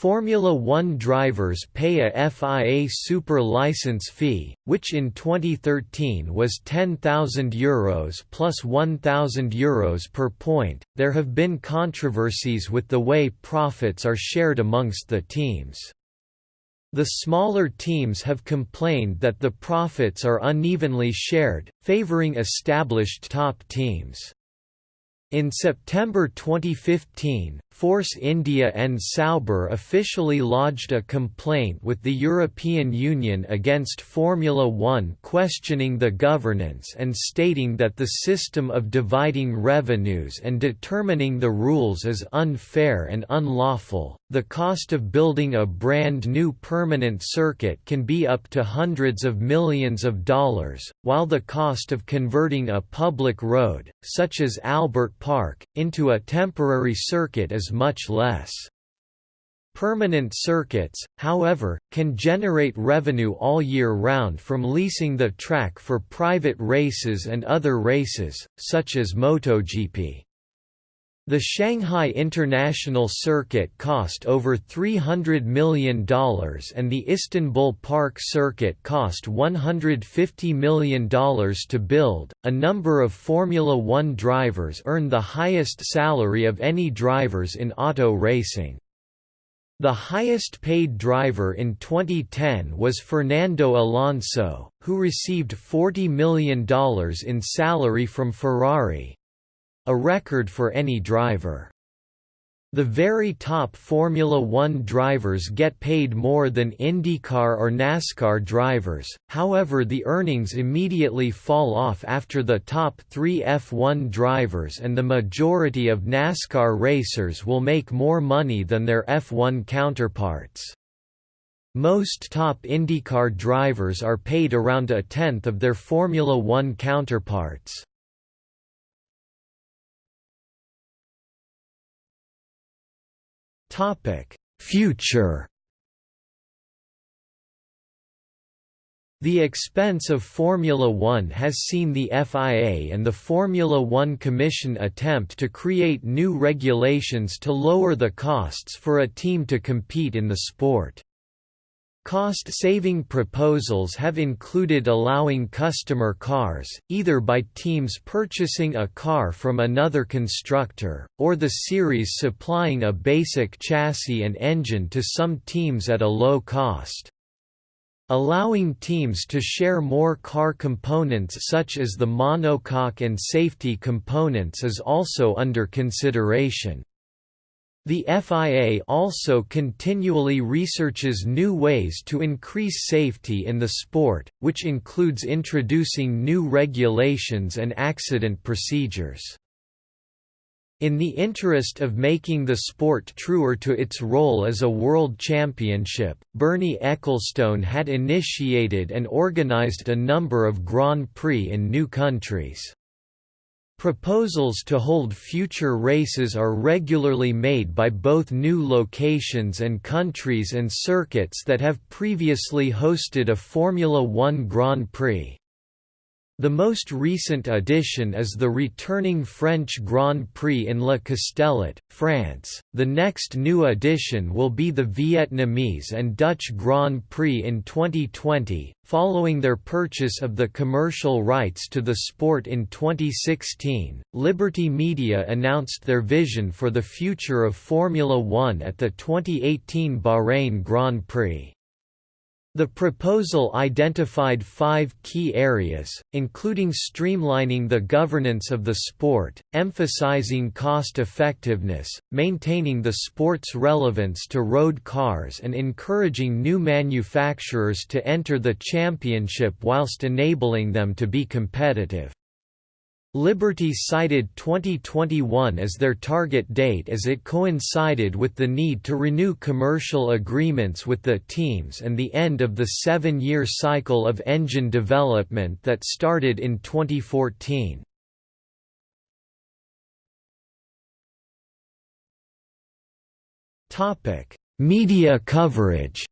Formula One drivers pay a FIA Super license fee, which in 2013 was €10,000 plus €1,000 per point. There have been controversies with the way profits are shared amongst the teams. The smaller teams have complained that the profits are unevenly shared, favoring established top teams. In September 2015, Force India and Sauber officially lodged a complaint with the European Union against Formula One questioning the governance and stating that the system of dividing revenues and determining the rules is unfair and unlawful. The cost of building a brand new permanent circuit can be up to hundreds of millions of dollars, while the cost of converting a public road, such as Albert Park, into a temporary circuit is much less. Permanent circuits, however, can generate revenue all year round from leasing the track for private races and other races, such as MotoGP. The Shanghai International Circuit cost over $300 million and the Istanbul Park Circuit cost $150 million to build. A number of Formula One drivers earn the highest salary of any drivers in auto racing. The highest paid driver in 2010 was Fernando Alonso, who received $40 million in salary from Ferrari, a record for any driver. The very top Formula One drivers get paid more than IndyCar or NASCAR drivers, however the earnings immediately fall off after the top three F1 drivers and the majority of NASCAR racers will make more money than their F1 counterparts. Most top IndyCar drivers are paid around a tenth of their Formula One counterparts. Topic: Future. The expense of Formula One has seen the FIA and the Formula One Commission attempt to create new regulations to lower the costs for a team to compete in the sport. Cost-saving proposals have included allowing customer cars, either by teams purchasing a car from another constructor, or the series supplying a basic chassis and engine to some teams at a low cost. Allowing teams to share more car components such as the monocoque and safety components is also under consideration. The FIA also continually researches new ways to increase safety in the sport, which includes introducing new regulations and accident procedures. In the interest of making the sport truer to its role as a world championship, Bernie Ecclestone had initiated and organized a number of Grand Prix in new countries. Proposals to hold future races are regularly made by both new locations and countries and circuits that have previously hosted a Formula One Grand Prix. The most recent addition is the returning French Grand Prix in Le Castellet, France. The next new addition will be the Vietnamese and Dutch Grand Prix in 2020, following their purchase of the commercial rights to the sport in 2016. Liberty Media announced their vision for the future of Formula One at the 2018 Bahrain Grand Prix. The proposal identified five key areas, including streamlining the governance of the sport, emphasizing cost-effectiveness, maintaining the sport's relevance to road cars and encouraging new manufacturers to enter the championship whilst enabling them to be competitive. Liberty cited 2021 as their target date as it coincided with the need to renew commercial agreements with the teams and the end of the seven-year cycle of engine development that started in 2014. Media coverage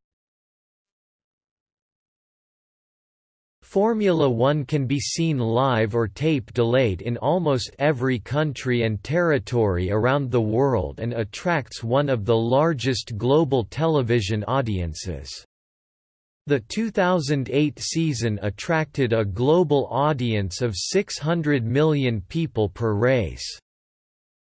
Formula One can be seen live or tape delayed in almost every country and territory around the world and attracts one of the largest global television audiences. The 2008 season attracted a global audience of 600 million people per race.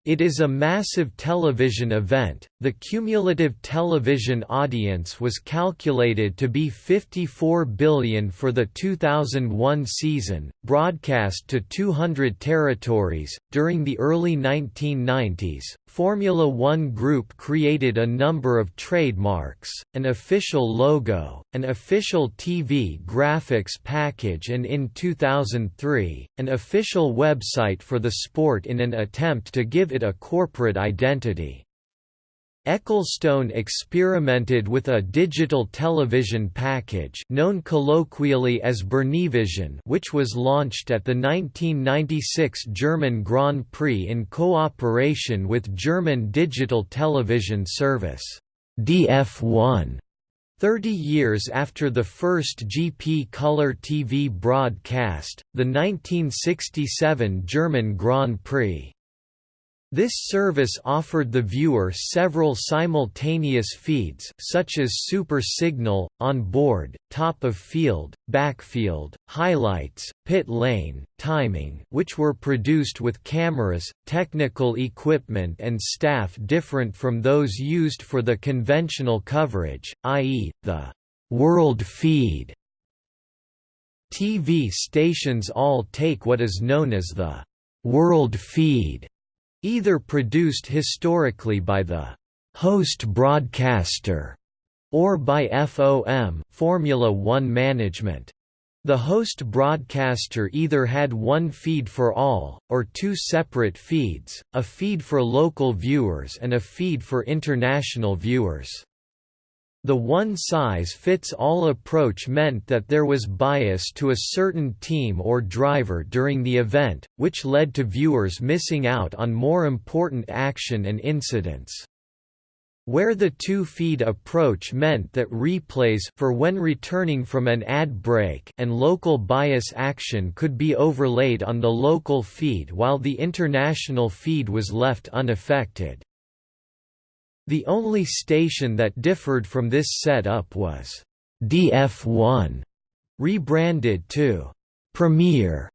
It is a massive television event. The cumulative television audience was calculated to be 54 billion for the 2001 season, broadcast to 200 territories. During the early 1990s, Formula One Group created a number of trademarks, an official logo, an official TV graphics package and in 2003, an official website for the sport in an attempt to give it a corporate identity. Ecclestone experimented with a digital television package known colloquially as Bernievision which was launched at the 1996 German Grand Prix in cooperation with German digital television service DF1. Thirty years after the first GP color TV broadcast, the 1967 German Grand Prix this service offered the viewer several simultaneous feeds such as Super Signal, On Board, Top of Field, Backfield, Highlights, Pit Lane, Timing which were produced with cameras, technical equipment and staff different from those used for the conventional coverage, i.e., the «world feed». TV stations all take what is known as the «world feed» either produced historically by the host broadcaster or by FOM Formula One management. The host broadcaster either had one feed for all, or two separate feeds, a feed for local viewers and a feed for international viewers. The one-size-fits-all approach meant that there was bias to a certain team or driver during the event, which led to viewers missing out on more important action and incidents. Where the two-feed approach meant that replays for when returning from an ad break and local bias action could be overlaid on the local feed while the international feed was left unaffected. The only station that differed from this setup was DF1, rebranded to Premiere,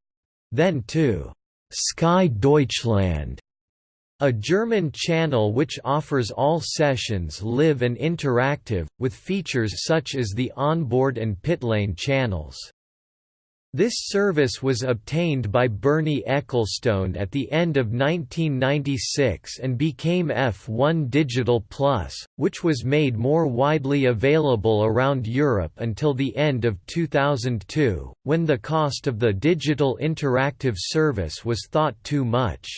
then to Sky Deutschland, a German channel which offers all sessions live and interactive, with features such as the onboard and pitlane channels. This service was obtained by Bernie Ecclestone at the end of 1996 and became F1 Digital Plus, which was made more widely available around Europe until the end of 2002, when the cost of the digital interactive service was thought too much.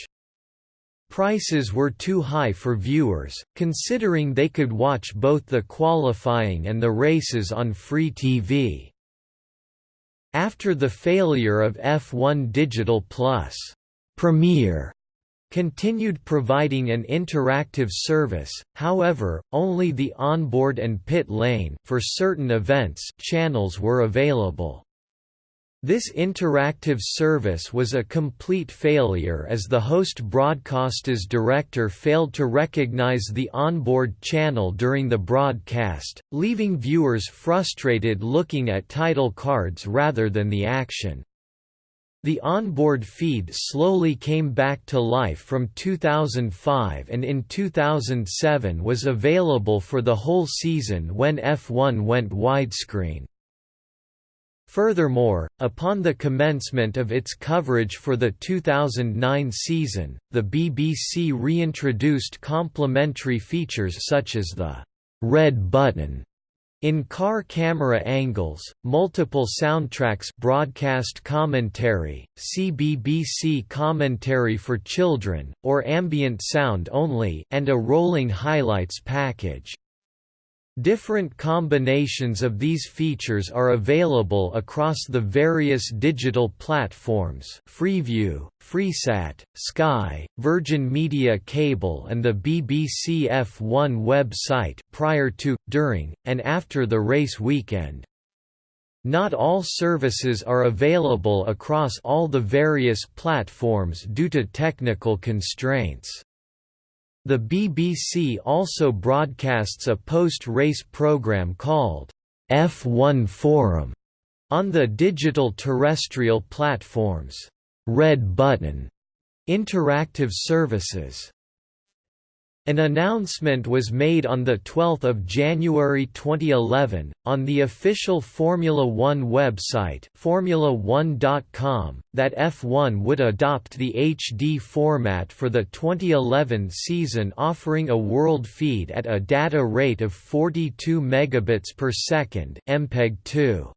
Prices were too high for viewers, considering they could watch both the qualifying and the races on free TV. After the failure of F1 Digital Plus, Premiere continued providing an interactive service, however, only the onboard and pit lane for certain events channels were available. This interactive service was a complete failure as the host broadcast's director failed to recognize the onboard channel during the broadcast, leaving viewers frustrated looking at title cards rather than the action. The onboard feed slowly came back to life from 2005 and in 2007 was available for the whole season when F1 went widescreen. Furthermore, upon the commencement of its coverage for the 2009 season, the BBC reintroduced complementary features such as the «red button» in-car camera angles, multiple soundtracks broadcast commentary, CBBC commentary for children, or ambient sound only and a rolling highlights package. Different combinations of these features are available across the various digital platforms Freeview, Freesat, Sky, Virgin Media Cable and the BBC F1 website prior to, during, and after the race weekend. Not all services are available across all the various platforms due to technical constraints. The BBC also broadcasts a post-race programme called F1 Forum on the digital terrestrial platforms Red Button interactive services. An announcement was made on 12 January 2011, on the official Formula One website Formula1.com, that F1 would adopt the HD format for the 2011 season offering a world feed at a data rate of 42 megabits per second MPEG-2.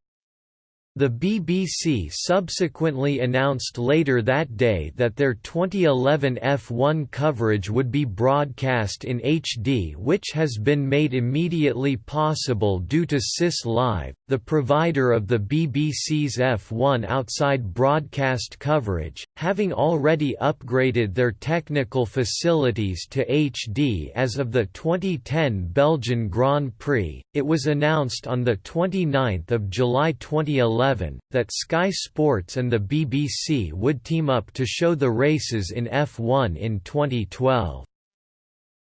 The BBC subsequently announced later that day that their 2011 F1 coverage would be broadcast in HD which has been made immediately possible due to SIS Live, the provider of the BBC's F1 outside broadcast coverage, having already upgraded their technical facilities to HD as of the 2010 Belgian Grand Prix. It was announced on the 29th of July 2011 that Sky Sports and the BBC would team up to show the races in F1 in 2012.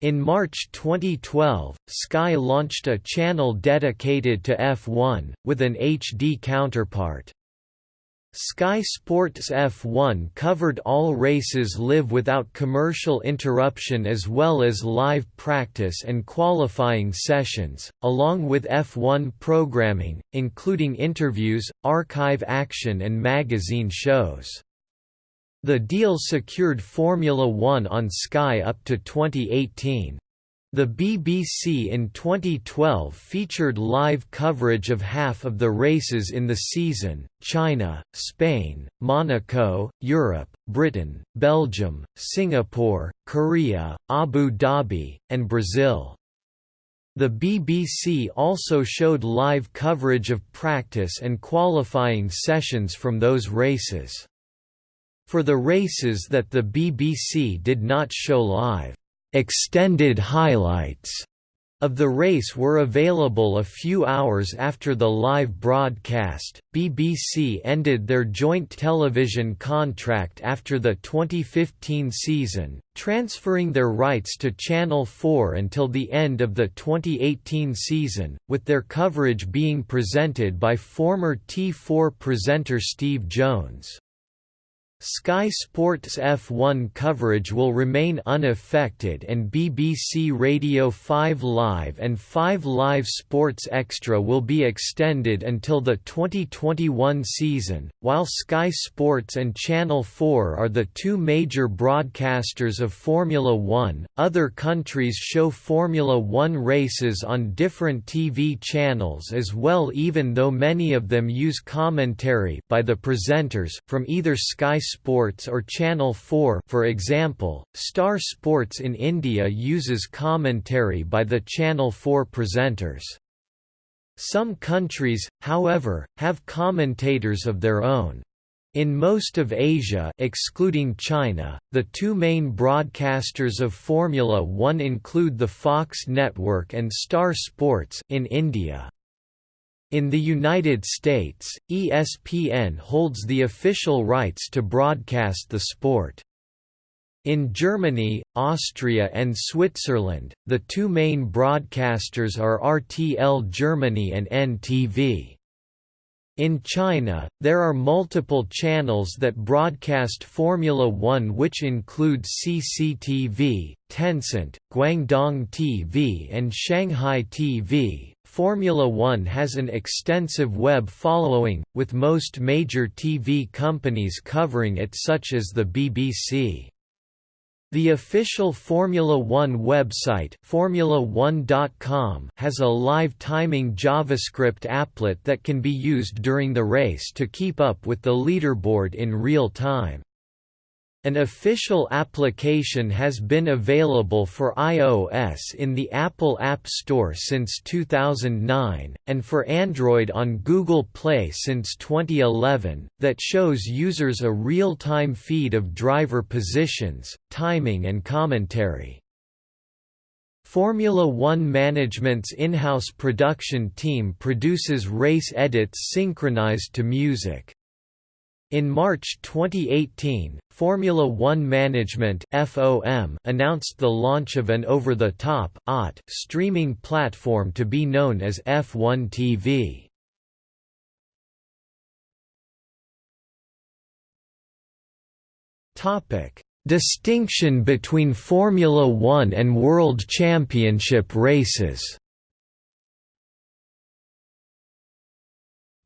In March 2012, Sky launched a channel dedicated to F1, with an HD counterpart. Sky Sports F1 covered all races live without commercial interruption as well as live practice and qualifying sessions, along with F1 programming, including interviews, archive action and magazine shows. The deal secured Formula One on Sky up to 2018. The BBC in 2012 featured live coverage of half of the races in the season, China, Spain, Monaco, Europe, Britain, Belgium, Singapore, Korea, Abu Dhabi, and Brazil. The BBC also showed live coverage of practice and qualifying sessions from those races. For the races that the BBC did not show live, Extended highlights of the race were available a few hours after the live broadcast. BBC ended their joint television contract after the 2015 season, transferring their rights to Channel 4 until the end of the 2018 season, with their coverage being presented by former T4 presenter Steve Jones. Sky Sports F1 coverage will remain unaffected and BBC Radio 5 Live and 5 Live Sports Extra will be extended until the 2021 season, while Sky Sports and Channel 4 are the two major broadcasters of Formula One. Other countries show Formula One races on different TV channels as well even though many of them use commentary by the presenters, from either Sky Sports or Channel 4 for example, Star Sports in India uses commentary by the Channel 4 presenters. Some countries, however, have commentators of their own. In most of Asia excluding China, the two main broadcasters of Formula One include the Fox network and Star Sports in India. In the United States, ESPN holds the official rights to broadcast the sport. In Germany, Austria and Switzerland, the two main broadcasters are RTL Germany and NTV. In China, there are multiple channels that broadcast Formula One which include CCTV, Tencent, Guangdong TV and Shanghai TV. Formula One has an extensive web following, with most major TV companies covering it such as the BBC. The official Formula One website Formula1.com has a live timing JavaScript applet that can be used during the race to keep up with the leaderboard in real time. An official application has been available for iOS in the Apple App Store since 2009, and for Android on Google Play since 2011, that shows users a real-time feed of driver positions, timing and commentary. Formula One Management's in-house production team produces race edits synchronized to music. In March 2018, Formula One Management (FOM) announced the launch of an over-the-top (OTT) streaming platform to be known as F1 TV. Topic: Distinction between Formula One and World Championship races.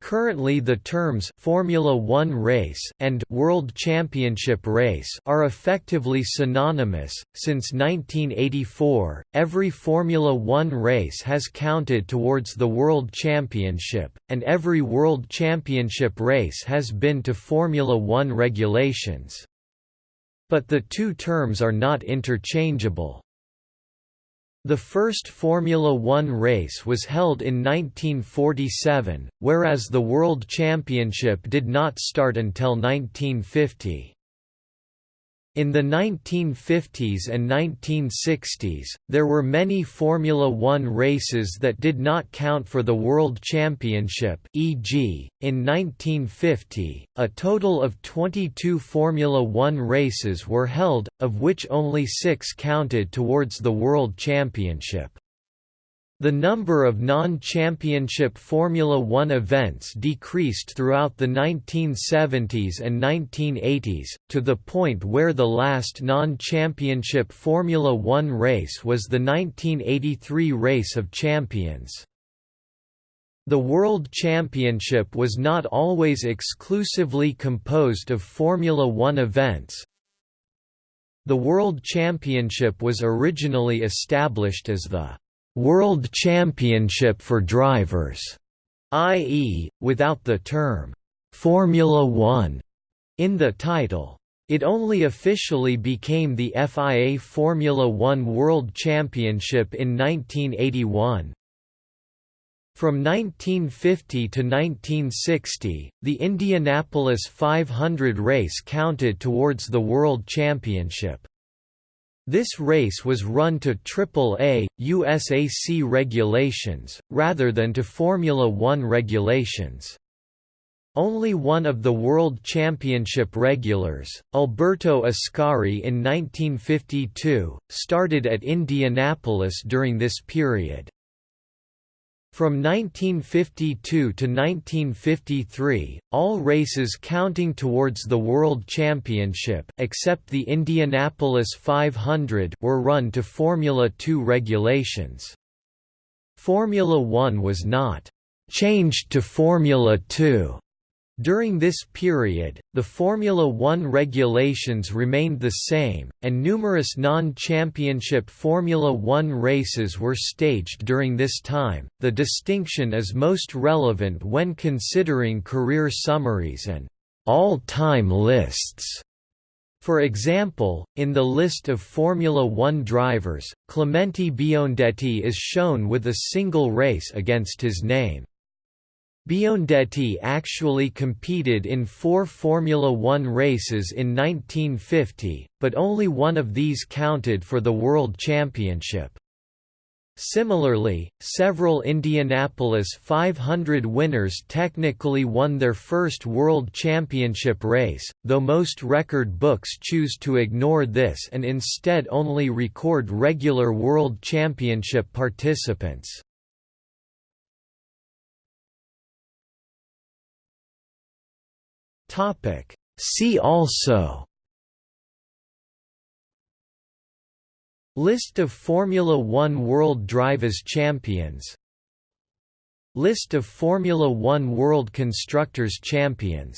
Currently the terms Formula One race and World Championship race are effectively synonymous. Since 1984, every Formula One race has counted towards the World Championship, and every World Championship race has been to Formula One regulations. But the two terms are not interchangeable. The first Formula One race was held in 1947, whereas the World Championship did not start until 1950. In the 1950s and 1960s, there were many Formula One races that did not count for the World Championship e.g., in 1950, a total of 22 Formula One races were held, of which only six counted towards the World Championship. The number of non-championship Formula One events decreased throughout the 1970s and 1980s, to the point where the last non-championship Formula One race was the 1983 Race of Champions. The World Championship was not always exclusively composed of Formula One events. The World Championship was originally established as the World Championship for Drivers, i.e., without the term Formula One in the title. It only officially became the FIA Formula One World Championship in 1981. From 1950 to 1960, the Indianapolis 500 race counted towards the World Championship. This race was run to AAA, USAC regulations, rather than to Formula One regulations. Only one of the World Championship regulars, Alberto Ascari in 1952, started at Indianapolis during this period. From 1952 to 1953, all races counting towards the World Championship except the Indianapolis 500 were run to Formula 2 regulations. Formula 1 was not «changed to Formula 2» During this period, the Formula One regulations remained the same, and numerous non-championship Formula One races were staged during this time. The distinction is most relevant when considering career summaries and all-time lists. For example, in the list of Formula One drivers, Clemente Biondetti is shown with a single race against his name. Biondetti actually competed in four Formula One races in 1950, but only one of these counted for the World Championship. Similarly, several Indianapolis 500 winners technically won their first World Championship race, though most record books choose to ignore this and instead only record regular World Championship participants. See also. List of Formula One World Drivers Champions. List of Formula One World Constructors Champions